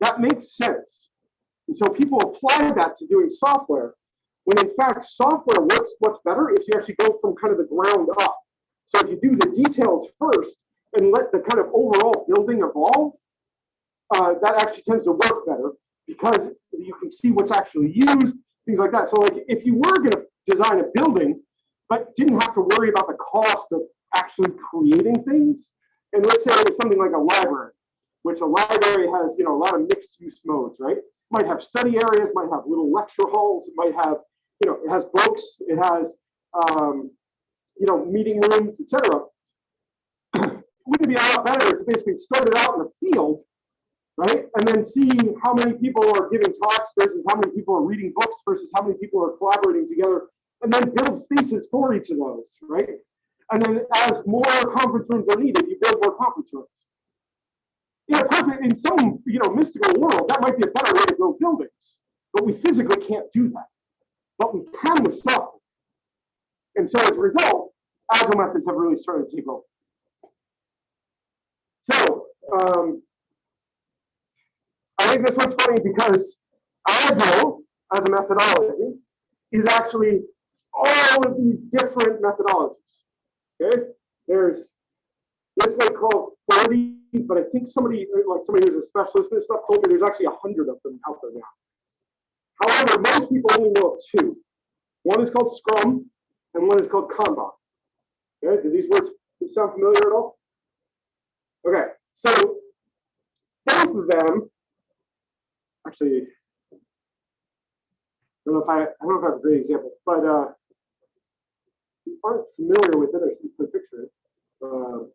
that makes sense. And so people apply that to doing software, when in fact software works much better if you actually go from kind of the ground up. So if you do the details first and let the kind of overall building evolve, uh, that actually tends to work better because you can see what's actually used, things like that. So like if you were going to design a building, but didn't have to worry about the cost of actually creating things, and let's say it was something like a library, which a library has, you know, a lot of mixed use modes, right? Might have study areas, might have little lecture halls, it might have, you know, it has books, it has, um, you know, meeting rooms, etc. Wouldn't it be a lot better to basically start it out in the field, right? And then see how many people are giving talks versus how many people are reading books versus how many people are collaborating together, and then build spaces for each of those, right? And then as more conference rooms are needed, you build more conference rooms. In a perfect, in some you know mystical world, that might be a better way to build buildings, but we physically can't do that. But we can with software. And so as a result, agile methods have really started to take over. So um, I think this one's funny because agile as a methodology is actually all of these different methodologies. Okay, there's this one called 30, but I think somebody, like somebody who's a specialist in this stuff, told me there's actually a hundred of them out there now. However, most people only know of two. One is called Scrum, and one is called Kanban. Okay, do these words sound familiar at all? Okay, so both of them, actually, I don't know if I, I don't know if I have a great example, but uh, if you aren't familiar with it, I should put a picture. Uh,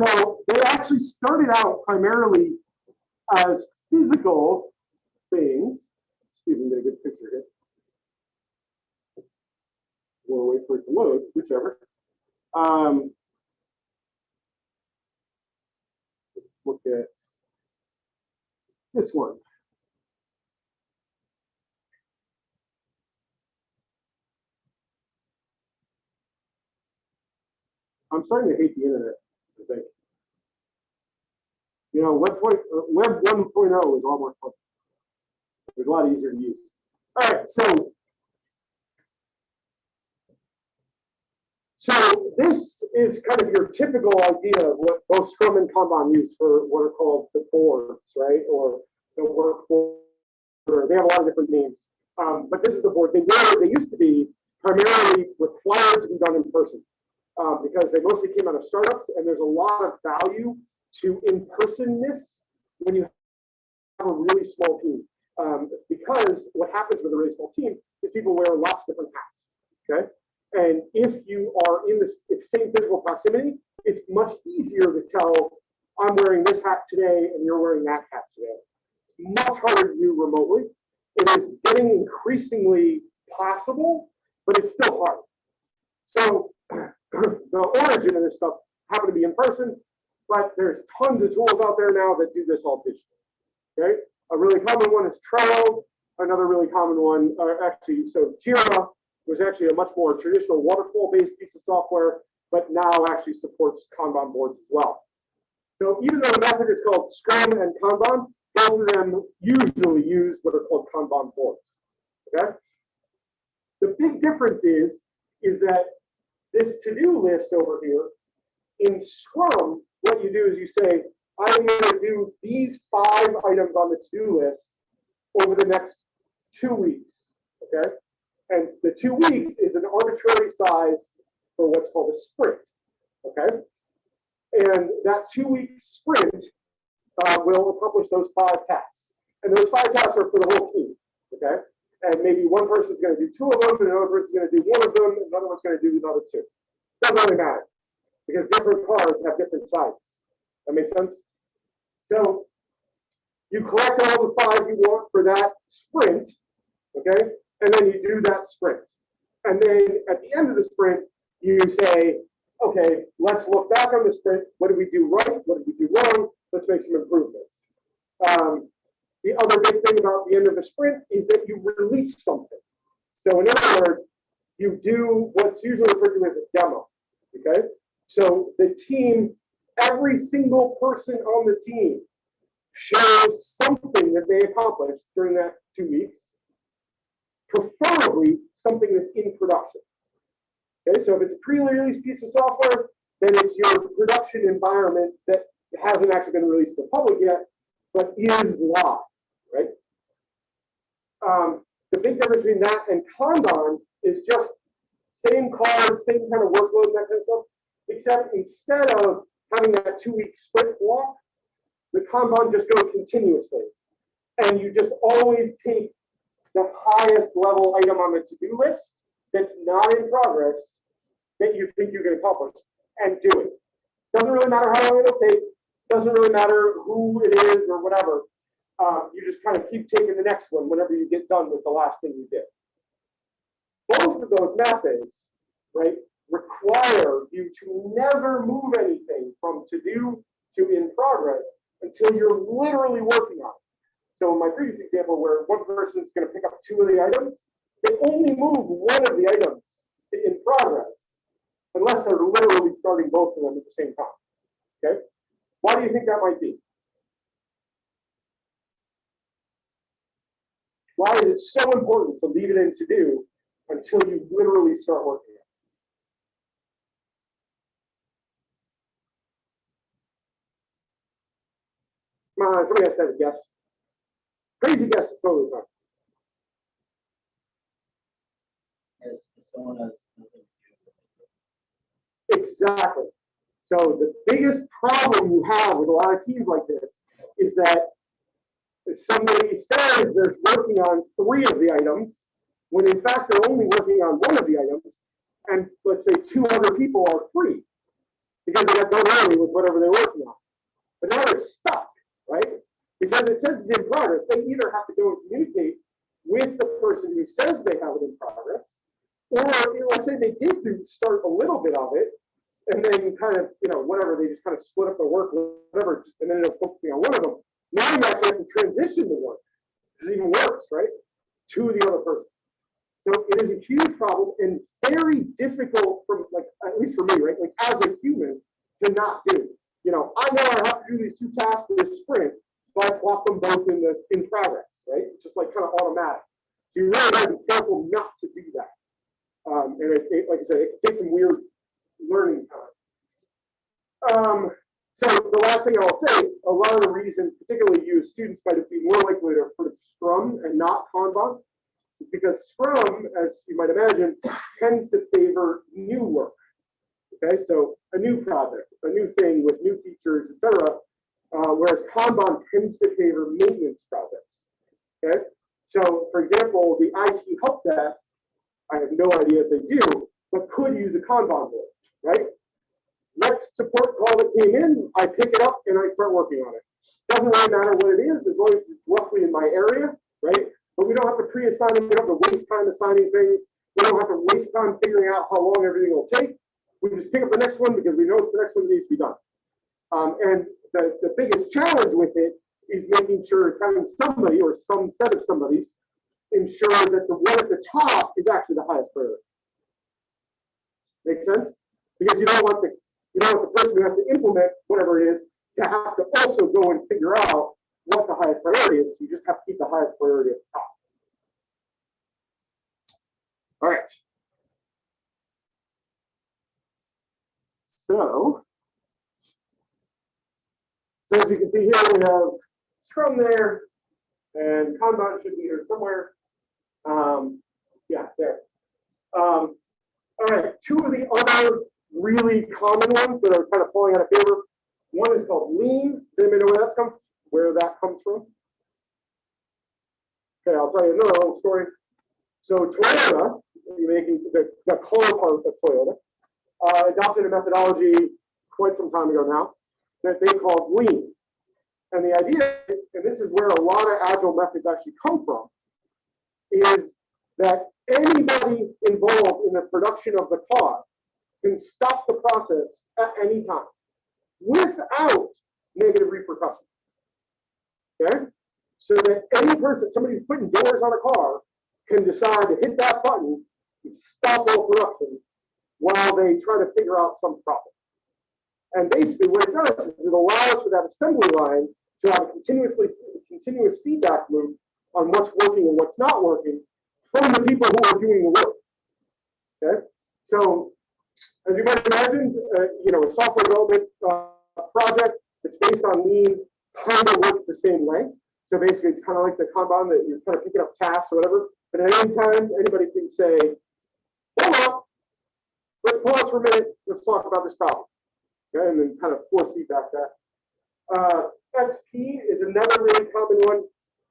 So they actually started out primarily as physical things. See if we can get a good picture here. We'll wait for it to load, whichever. Um, look at this one. I'm starting to hate the internet, I think. You know, Web, point, uh, Web 1.0 is all more fun. It's a lot easier to use. All right, so So this is kind of your typical idea of what both Scrum and Kanban use for what are called the boards, right? Or the work They have a lot of different names. Um, but this is the board. They were, they used to be primarily required to be done in person um, because they mostly came out of startups and there's a lot of value to in-personness when you have a really small team. Um, because what happens with a small team is people wear lots of different hats, okay? And if you are in the same physical proximity, it's much easier to tell I'm wearing this hat today and you're wearing that hat today. Much harder to do remotely. It is getting increasingly possible, but it's still hard. So the origin of this stuff happened to be in person, but there's tons of tools out there now that do this all digitally. Okay, a really common one is Trello. Another really common one, uh, actually, so Jira was actually a much more traditional waterfall-based piece of software, but now actually supports Kanban boards as well. So even though the method is called Scrum and Kanban, both of them usually use what are called Kanban boards. Okay. The big difference is, is that this to-do list over here, in Scrum, what you do is you say, I'm gonna do these five items on the to-do list over the next two weeks, okay? And the two weeks is an arbitrary size for what's called a sprint, okay? And that two-week sprint uh, will accomplish those five tasks. And those five tasks are for the whole team, okay? And maybe one person's gonna do two of them, and another person's gonna do one of them, and another one's gonna do another two. Doesn't really matter, because different cards have different sizes. That makes sense? So you collect all the five you want for that sprint, okay? And then you do that sprint. And then at the end of the sprint, you say, okay, let's look back on the sprint. What did we do right? What did we do wrong? Let's make some improvements. Um, the other big thing about the end of the sprint is that you release something. So in other words, you do what's usually referred to as a demo, okay? So the team, every single person on the team shares something that they accomplished during that two weeks, preferably something that's in production. Okay, so if it's a pre-release piece of software, then it's your production environment that hasn't actually been released to the public yet, but is live, right? Um, the big difference between that and Kanban is just same card, same kind of workload, that kind of stuff, except instead of having that two-week sprint block, the Kanban just goes continuously. And you just always take the highest level item on the to-do list that's not in progress that you think you can accomplish and do it. Doesn't really matter how long it'll take, doesn't really matter who it is or whatever. Uh, you just kind of keep taking the next one whenever you get done with the last thing you did. Both of those methods, right, require you to never move anything from to do to in progress until you're literally working on it. So in my previous example, where one person's going to pick up two of the items, they only move one of the items in progress, unless they're literally starting both of them at the same time. Okay? Why do you think that might be? Why is it so important to leave it in to do until you literally start working it? Come on, somebody has to have a guess. Crazy guess is totally fine. As someone has nothing to do with it. Exactly. So the biggest problem you have with a lot of teams like this is that if somebody says they're working on three of the items, when in fact they're only working on one of the items, and let's say two other people are free because they got done early with whatever they're working on. But now they're stuck, right? Because it says it's in progress. They either have to go and communicate with the person who says they have it in progress, or you know, let's say they did do start a little bit of it, and then kind of, you know, whatever, they just kind of split up the work, whatever, and ended up focusing on one of them. Now you actually have to transition the work. It's even worse, right? To the other person. So it is a huge problem and very difficult from like, at least for me, right? Like as a human to not do. You know, I know I have to do these two tasks this sprint, so I plot them both in the in progress, right? It's just like kind of automatic. So you really have to be careful not to do that. Um, and it, it, like I said, it takes some weird learning time. Um, so the last thing I'll say, a lot of the reason, particularly you as students might be more likely to put Scrum and not Kanban, because Scrum, as you might imagine, tends to favor new work. Okay, so a new project, a new thing with new features, etc. Uh, whereas Kanban tends to favor maintenance projects. Okay, so for example, the IT help desk, I have no idea if they do, but could use a Kanban board, right? Next support call that came in, I pick it up and I start working on it. Doesn't really matter what it is, as long as it's roughly in my area, right? But we don't have to pre-assign them, we don't have to waste time assigning things. We don't have to waste time figuring out how long everything will take. We just pick up the next one because we know it's the next one that needs to be done. Um, and the, the biggest challenge with it is making sure it's having somebody or some set of somebody's ensure that the one at the top is actually the highest priority. Make sense? Because you don't want the you don't want the person who has to implement whatever it is to have to also go and figure out what the highest priority is. You just have to keep the highest priority at the top. All right. So. So as you can see here, we have Scrum there and Kanban should be here somewhere. Um, yeah, there. Um, all right, two of the other really common ones that are kind of falling out of favor. One is called lean. Does anybody know where that's come, where that comes from? Okay, I'll tell you another little story. So Toyota, you're making the, the part of Toyota, uh, adopted a methodology quite some time ago now that they called lean. And the idea, and this is where a lot of agile methods actually come from, is that anybody involved in the production of the car can stop the process at any time without negative repercussions. Okay? So that any person, somebody who's putting doors on a car can decide to hit that button and stop all production while they try to figure out some problem. And basically what it does is it allows for that assembly line to have a continuously continuous feedback loop on what's working and what's not working from the people who are doing the work. Okay, so as you might imagine, uh, you know, a software development uh, project that's based on lean kind of works the same way. So basically, it's kind of like the Kanban that you're kind of picking up tasks or whatever. But at any time, anybody can say, hold on, let's pause for a minute, let's talk about this problem. Okay, and then kind of force feedback that. Uh, XP is another really common one.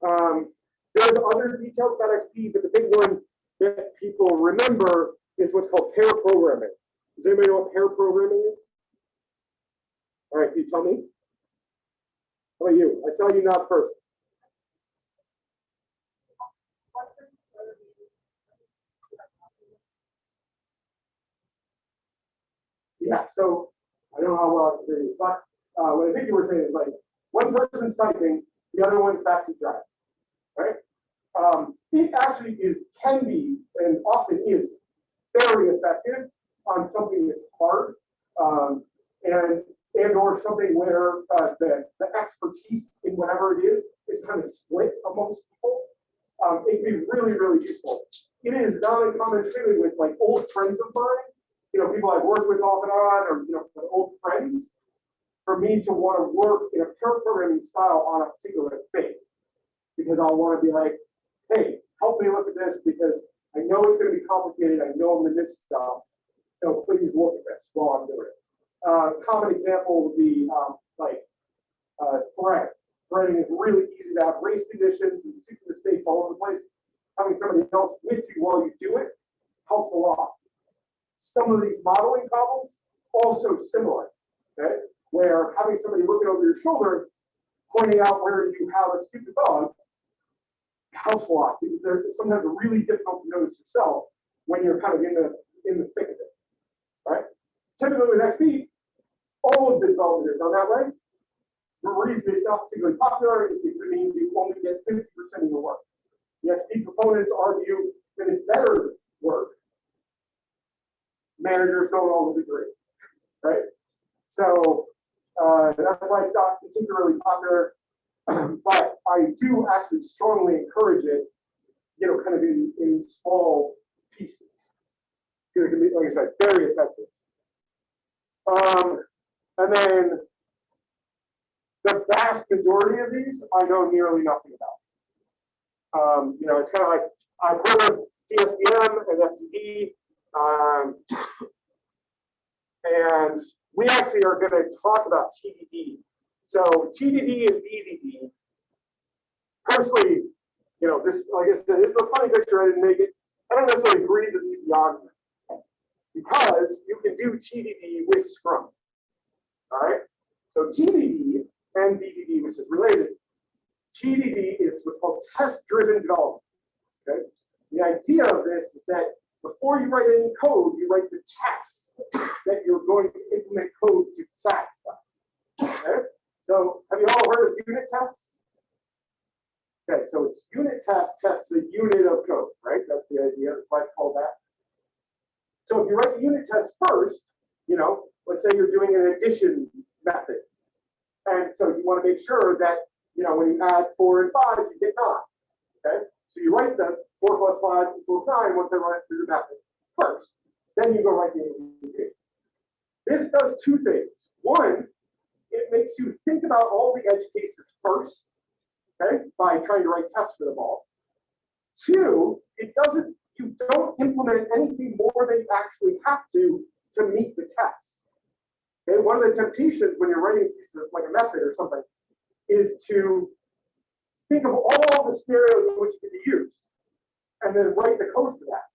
Um, there's other details about XP, but the big one that people remember is what's called pair programming. Does anybody know what pair programming is? All right, can you tell me? How about you? I saw you nod first. Yeah, so I don't know how well I can hear you, but uh, what I think you were saying is like one person's typing, the other one's backseat driving, right? Um, it actually is can be and often is very effective on something that's hard um, and and or something where uh, the the expertise in whatever it is is kind of split amongst people. Um, it can be really really useful. It is not uncommon, particularly with like old friends of mine, you know, people I've worked with off and on, or you know, old friends for me to want to work in a pair programming style on a particular thing. Because I'll want to be like, hey, help me look at this because I know it's going to be complicated. I know I'm going to miss stuff. So please look at this while I'm doing it. Uh, common example would be um, like uh, thread. Threading is really easy to have race conditions and stupid mistakes all over the place. Having somebody else with you while you do it helps a lot. Some of these modeling problems also similar. Okay, where having somebody looking over your shoulder, pointing out where you have a stupid bug, helps a lot because they're sometimes really difficult to notice yourself when you're kind of in the in the thick of it. Right? Typically with XP, all of the development is done that way. The reason it's not particularly popular is because it means you only get 50% of your work. The XP proponents argue that it's better work. Managers don't always agree. Right? So uh, that's why it's not particularly popular, but I do actually strongly encourage it, you know, kind of in, in small pieces. Because it can be, like I said, very effective. Um, and then the vast majority of these I know nearly nothing about. Um, you know, it's kind of like I've heard of DSDM and FDD, um, and we actually are going to talk about TDD. So TDD and BDD, personally, you know, this, like I said, it's a funny picture. I didn't make it. I don't necessarily agree that these the argument because you can do TDD with Scrum. All right. So TDD and BDD, which is related, TDD is what's called test-driven development. Okay. The idea of this is that before you write any code, you write the tests that you're going to implement code to satisfy. Okay? So have you all heard of unit tests? Okay, so it's unit test tests a unit of code, right? That's the idea. That's why it's called that. So if you write the unit test first, you know, let's say you're doing an addition method. And so you want to make sure that, you know, when you add four and five, you get nine. Okay. So you write the four plus five equals nine once I run it through the method first. Then you go write the implementation. This does two things. One, it makes you think about all the edge cases first, okay, by trying to write tests for them all. Two, it doesn't, you don't implement anything more than you actually have to to meet the test. Okay, one of the temptations when you're writing like a method or something is to think of all the scenarios in which it can be used and then write the code for that.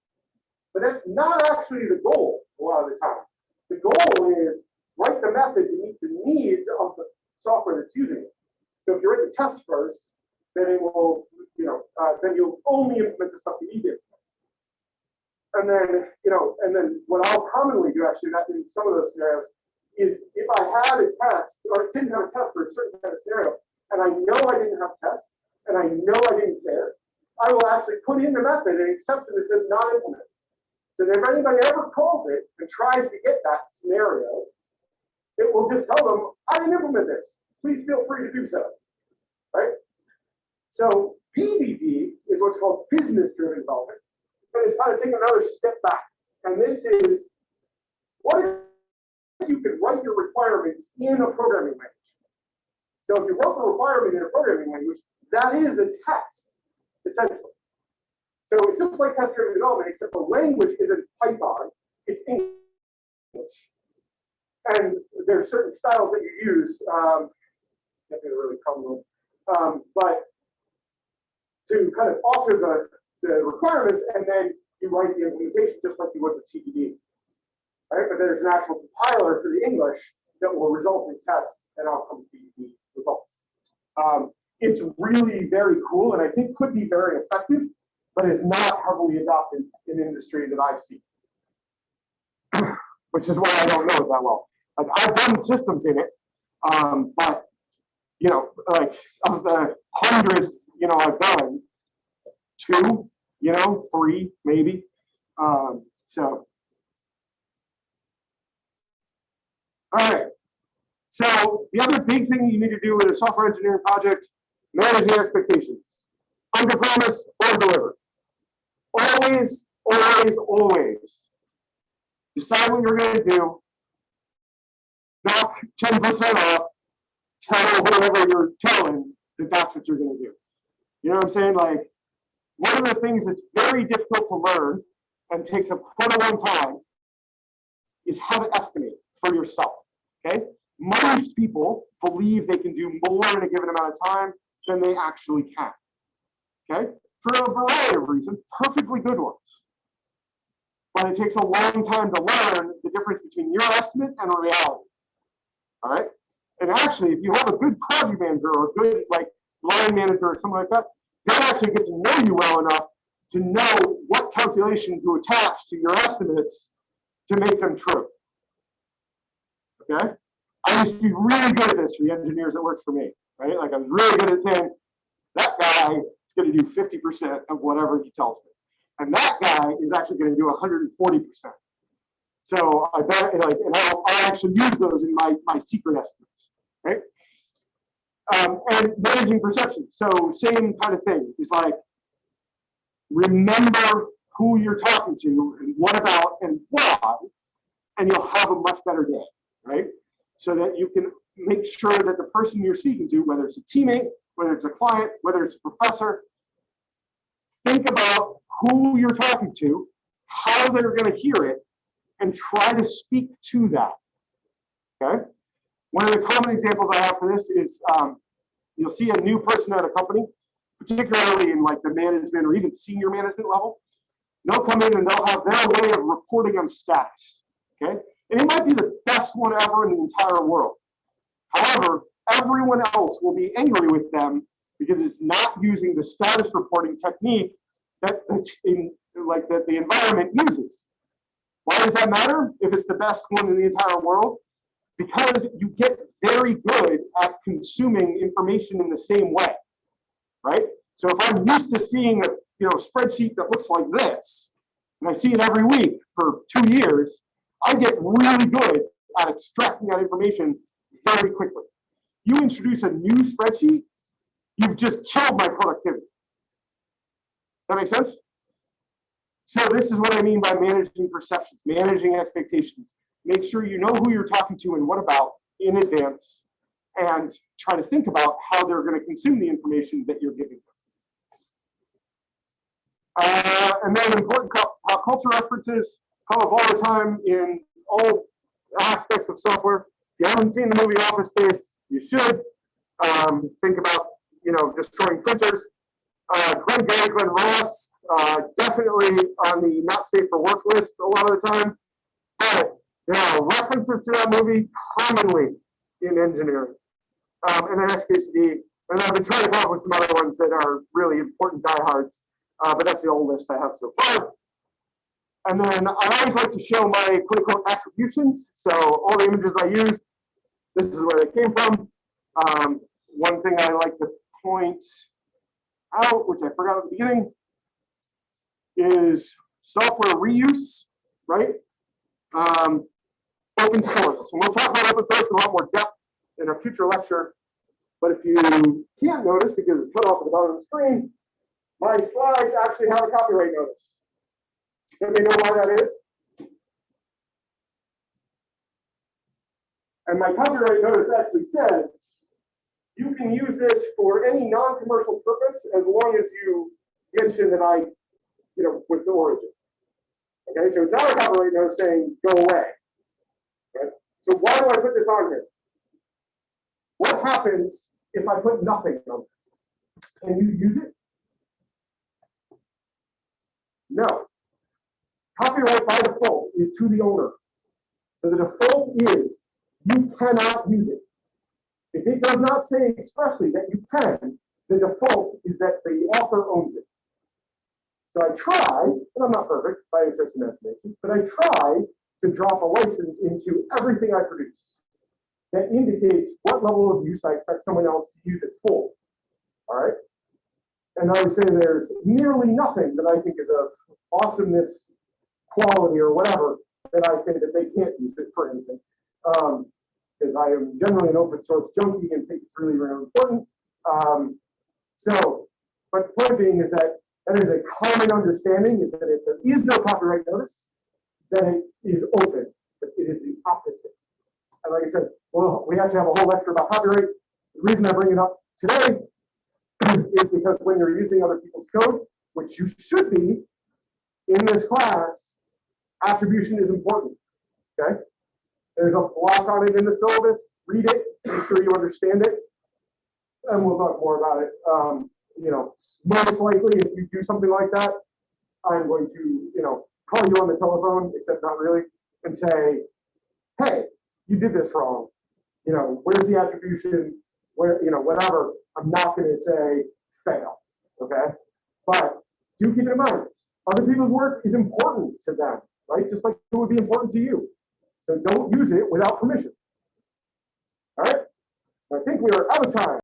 But that's not actually the goal a lot of the time. The goal is write the method to meet the needs of the software that's using it. So if you write the test first, then it will, you know, uh, then you'll only implement the stuff you need. And then, you know, and then what I'll commonly do actually in some of those scenarios is if I had a test or didn't have a test for a certain kind of scenario, and I know I didn't have a test, and I know I didn't care, I will actually put in the method an exception that says not implemented. So if anybody ever calls it and tries to get that scenario, it will just tell them, I didn't implement this. Please feel free to do so. Right? So BDD is what's called business-driven development. And it's kind of taking another step back. And this is what if you could write your requirements in a programming language? So if you wrote the requirement in a programming language, that is a test, essentially. So it's just like test-driven development, except the language isn't Python, it's English. And there's certain styles that you use, um, be really common, um, but to kind of alter the, the requirements, and then you write the implementation just like you would with TDD. Right, but there's an actual compiler for the English that will result in tests and outcomes TDD results. Um, it's really very cool, and I think could be very effective, but is not heavily adopted in industry that I've seen. Which is why I don't know it that well. Like I've done systems in it, um, but you know, like of the hundreds, you know, I've done two, you know, three maybe. Um, so, all right. So the other big thing you need to do with a software engineering project, manage your expectations. Under promise or deliver. Always, always, always. Decide what you're going to do. Knock 10% off. Tell whoever you're telling that that's what you're going to do. You know what I'm saying? Like, one of the things that's very difficult to learn and takes a quite a long time is how to estimate for yourself. Okay? Most people believe they can do more in a given amount of time than they actually can. Okay? For a variety of reasons, perfectly good ones. But it takes a long time to learn the difference between your estimate and reality. All right? And actually, if you have a good project manager or a good like line manager or something like that, they actually get to know you well enough to know what calculation to attach to your estimates to make them true. Okay? I used to be really good at this for the engineers that worked for me, right? Like I was really good at saying, that guy is going to do 50% of whatever he tells me. And that guy is actually going to do 140%. So I bet, like, and I'll, I'll actually use those in my, my secret estimates, right? Um, and managing perception. So same kind of thing. It's like, remember who you're talking to and what about and why, and you'll have a much better day, right? So that you can make sure that the person you're speaking to, whether it's a teammate, whether it's a client, whether it's a professor, think about who you're talking to, how they're going to hear it, and try to speak to that. Okay. One of the common examples I have for this is um, you'll see a new person at a company, particularly in like the management or even senior management level. They'll come in and they'll have their way of reporting on status. Okay. And it might be the best one ever in the entire world. However, everyone else will be angry with them because it's not using the status reporting technique that in like that the environment uses. Why does that matter if it's the best one in the entire world? Because you get very good at consuming information in the same way, right? So if I'm used to seeing a you know spreadsheet that looks like this, and I see it every week for two years, I get really good at extracting that information very quickly. You introduce a new spreadsheet, you've just killed my productivity. That makes sense? So this is what I mean by managing perceptions, managing expectations. Make sure you know who you're talking to and what about in advance and try to think about how they're going to consume the information that you're giving them. Uh, and then important pop culture references come up all the time in all aspects of software. If you haven't seen the movie Office Space, you should. Um, think about, you know, destroying printers. Uh, Glenn Gary, Glen Ross, uh, definitely on the not safe for work list a lot of the time. But there are references to that movie commonly in engineering. Um, and then XKCD, and I've been trying to come up with some other ones that are really important diehards, uh, but that's the old list I have so far. And then I always like to show my quote unquote attributions. So all the images I use, this is where they came from. Um, one thing I like to point out, which I forgot at the beginning, is software reuse, right? Um, open source. And we'll talk about open source in a lot more depth in a future lecture. But if you can't notice because it's cut off at the bottom of the screen, my slides actually have a copyright notice. Does me know why that is? And my copyright notice actually says, you can use this for any non-commercial purpose as long as you mention that I, you know, with the origin. Okay, so it's not a copyright notice saying go away. Right? So why do I put this on here? What happens if I put nothing on it? Can you use it? No. Copyright by default is to the owner. So the default is you cannot use it. If it does not say expressly that you can, the default is that the author owns it. So I try, and I'm not perfect by any stretch of imagination, but I try to drop a license into everything I produce that indicates what level of use I expect someone else to use it for. All right. And I would say there's nearly nothing that I think is of awesomeness, quality, or whatever that I say that they can't use it for anything. Um, because I am generally an open source junkie and think it's really, really important. Um, so, but point being is that that is a common understanding is that if there is no copyright notice, then it is open, but it is the opposite. And like I said, well, we actually have a whole lecture about copyright. The reason I bring it up today is because when you're using other people's code, which you should be in this class, attribution is important. Okay. There's a block on it in the syllabus. Read it, make sure you understand it. And we'll talk more about it. Um, you know, most likely if you do something like that, I'm going to, you know, call you on the telephone, except not really, and say, hey, you did this wrong. You know, where's the attribution? Where, you know, whatever. I'm not going to say fail. Okay. But do keep it in mind. Other people's work is important to them, right? Just like it would be important to you. So don't use it without permission. All right. I think we are out of time.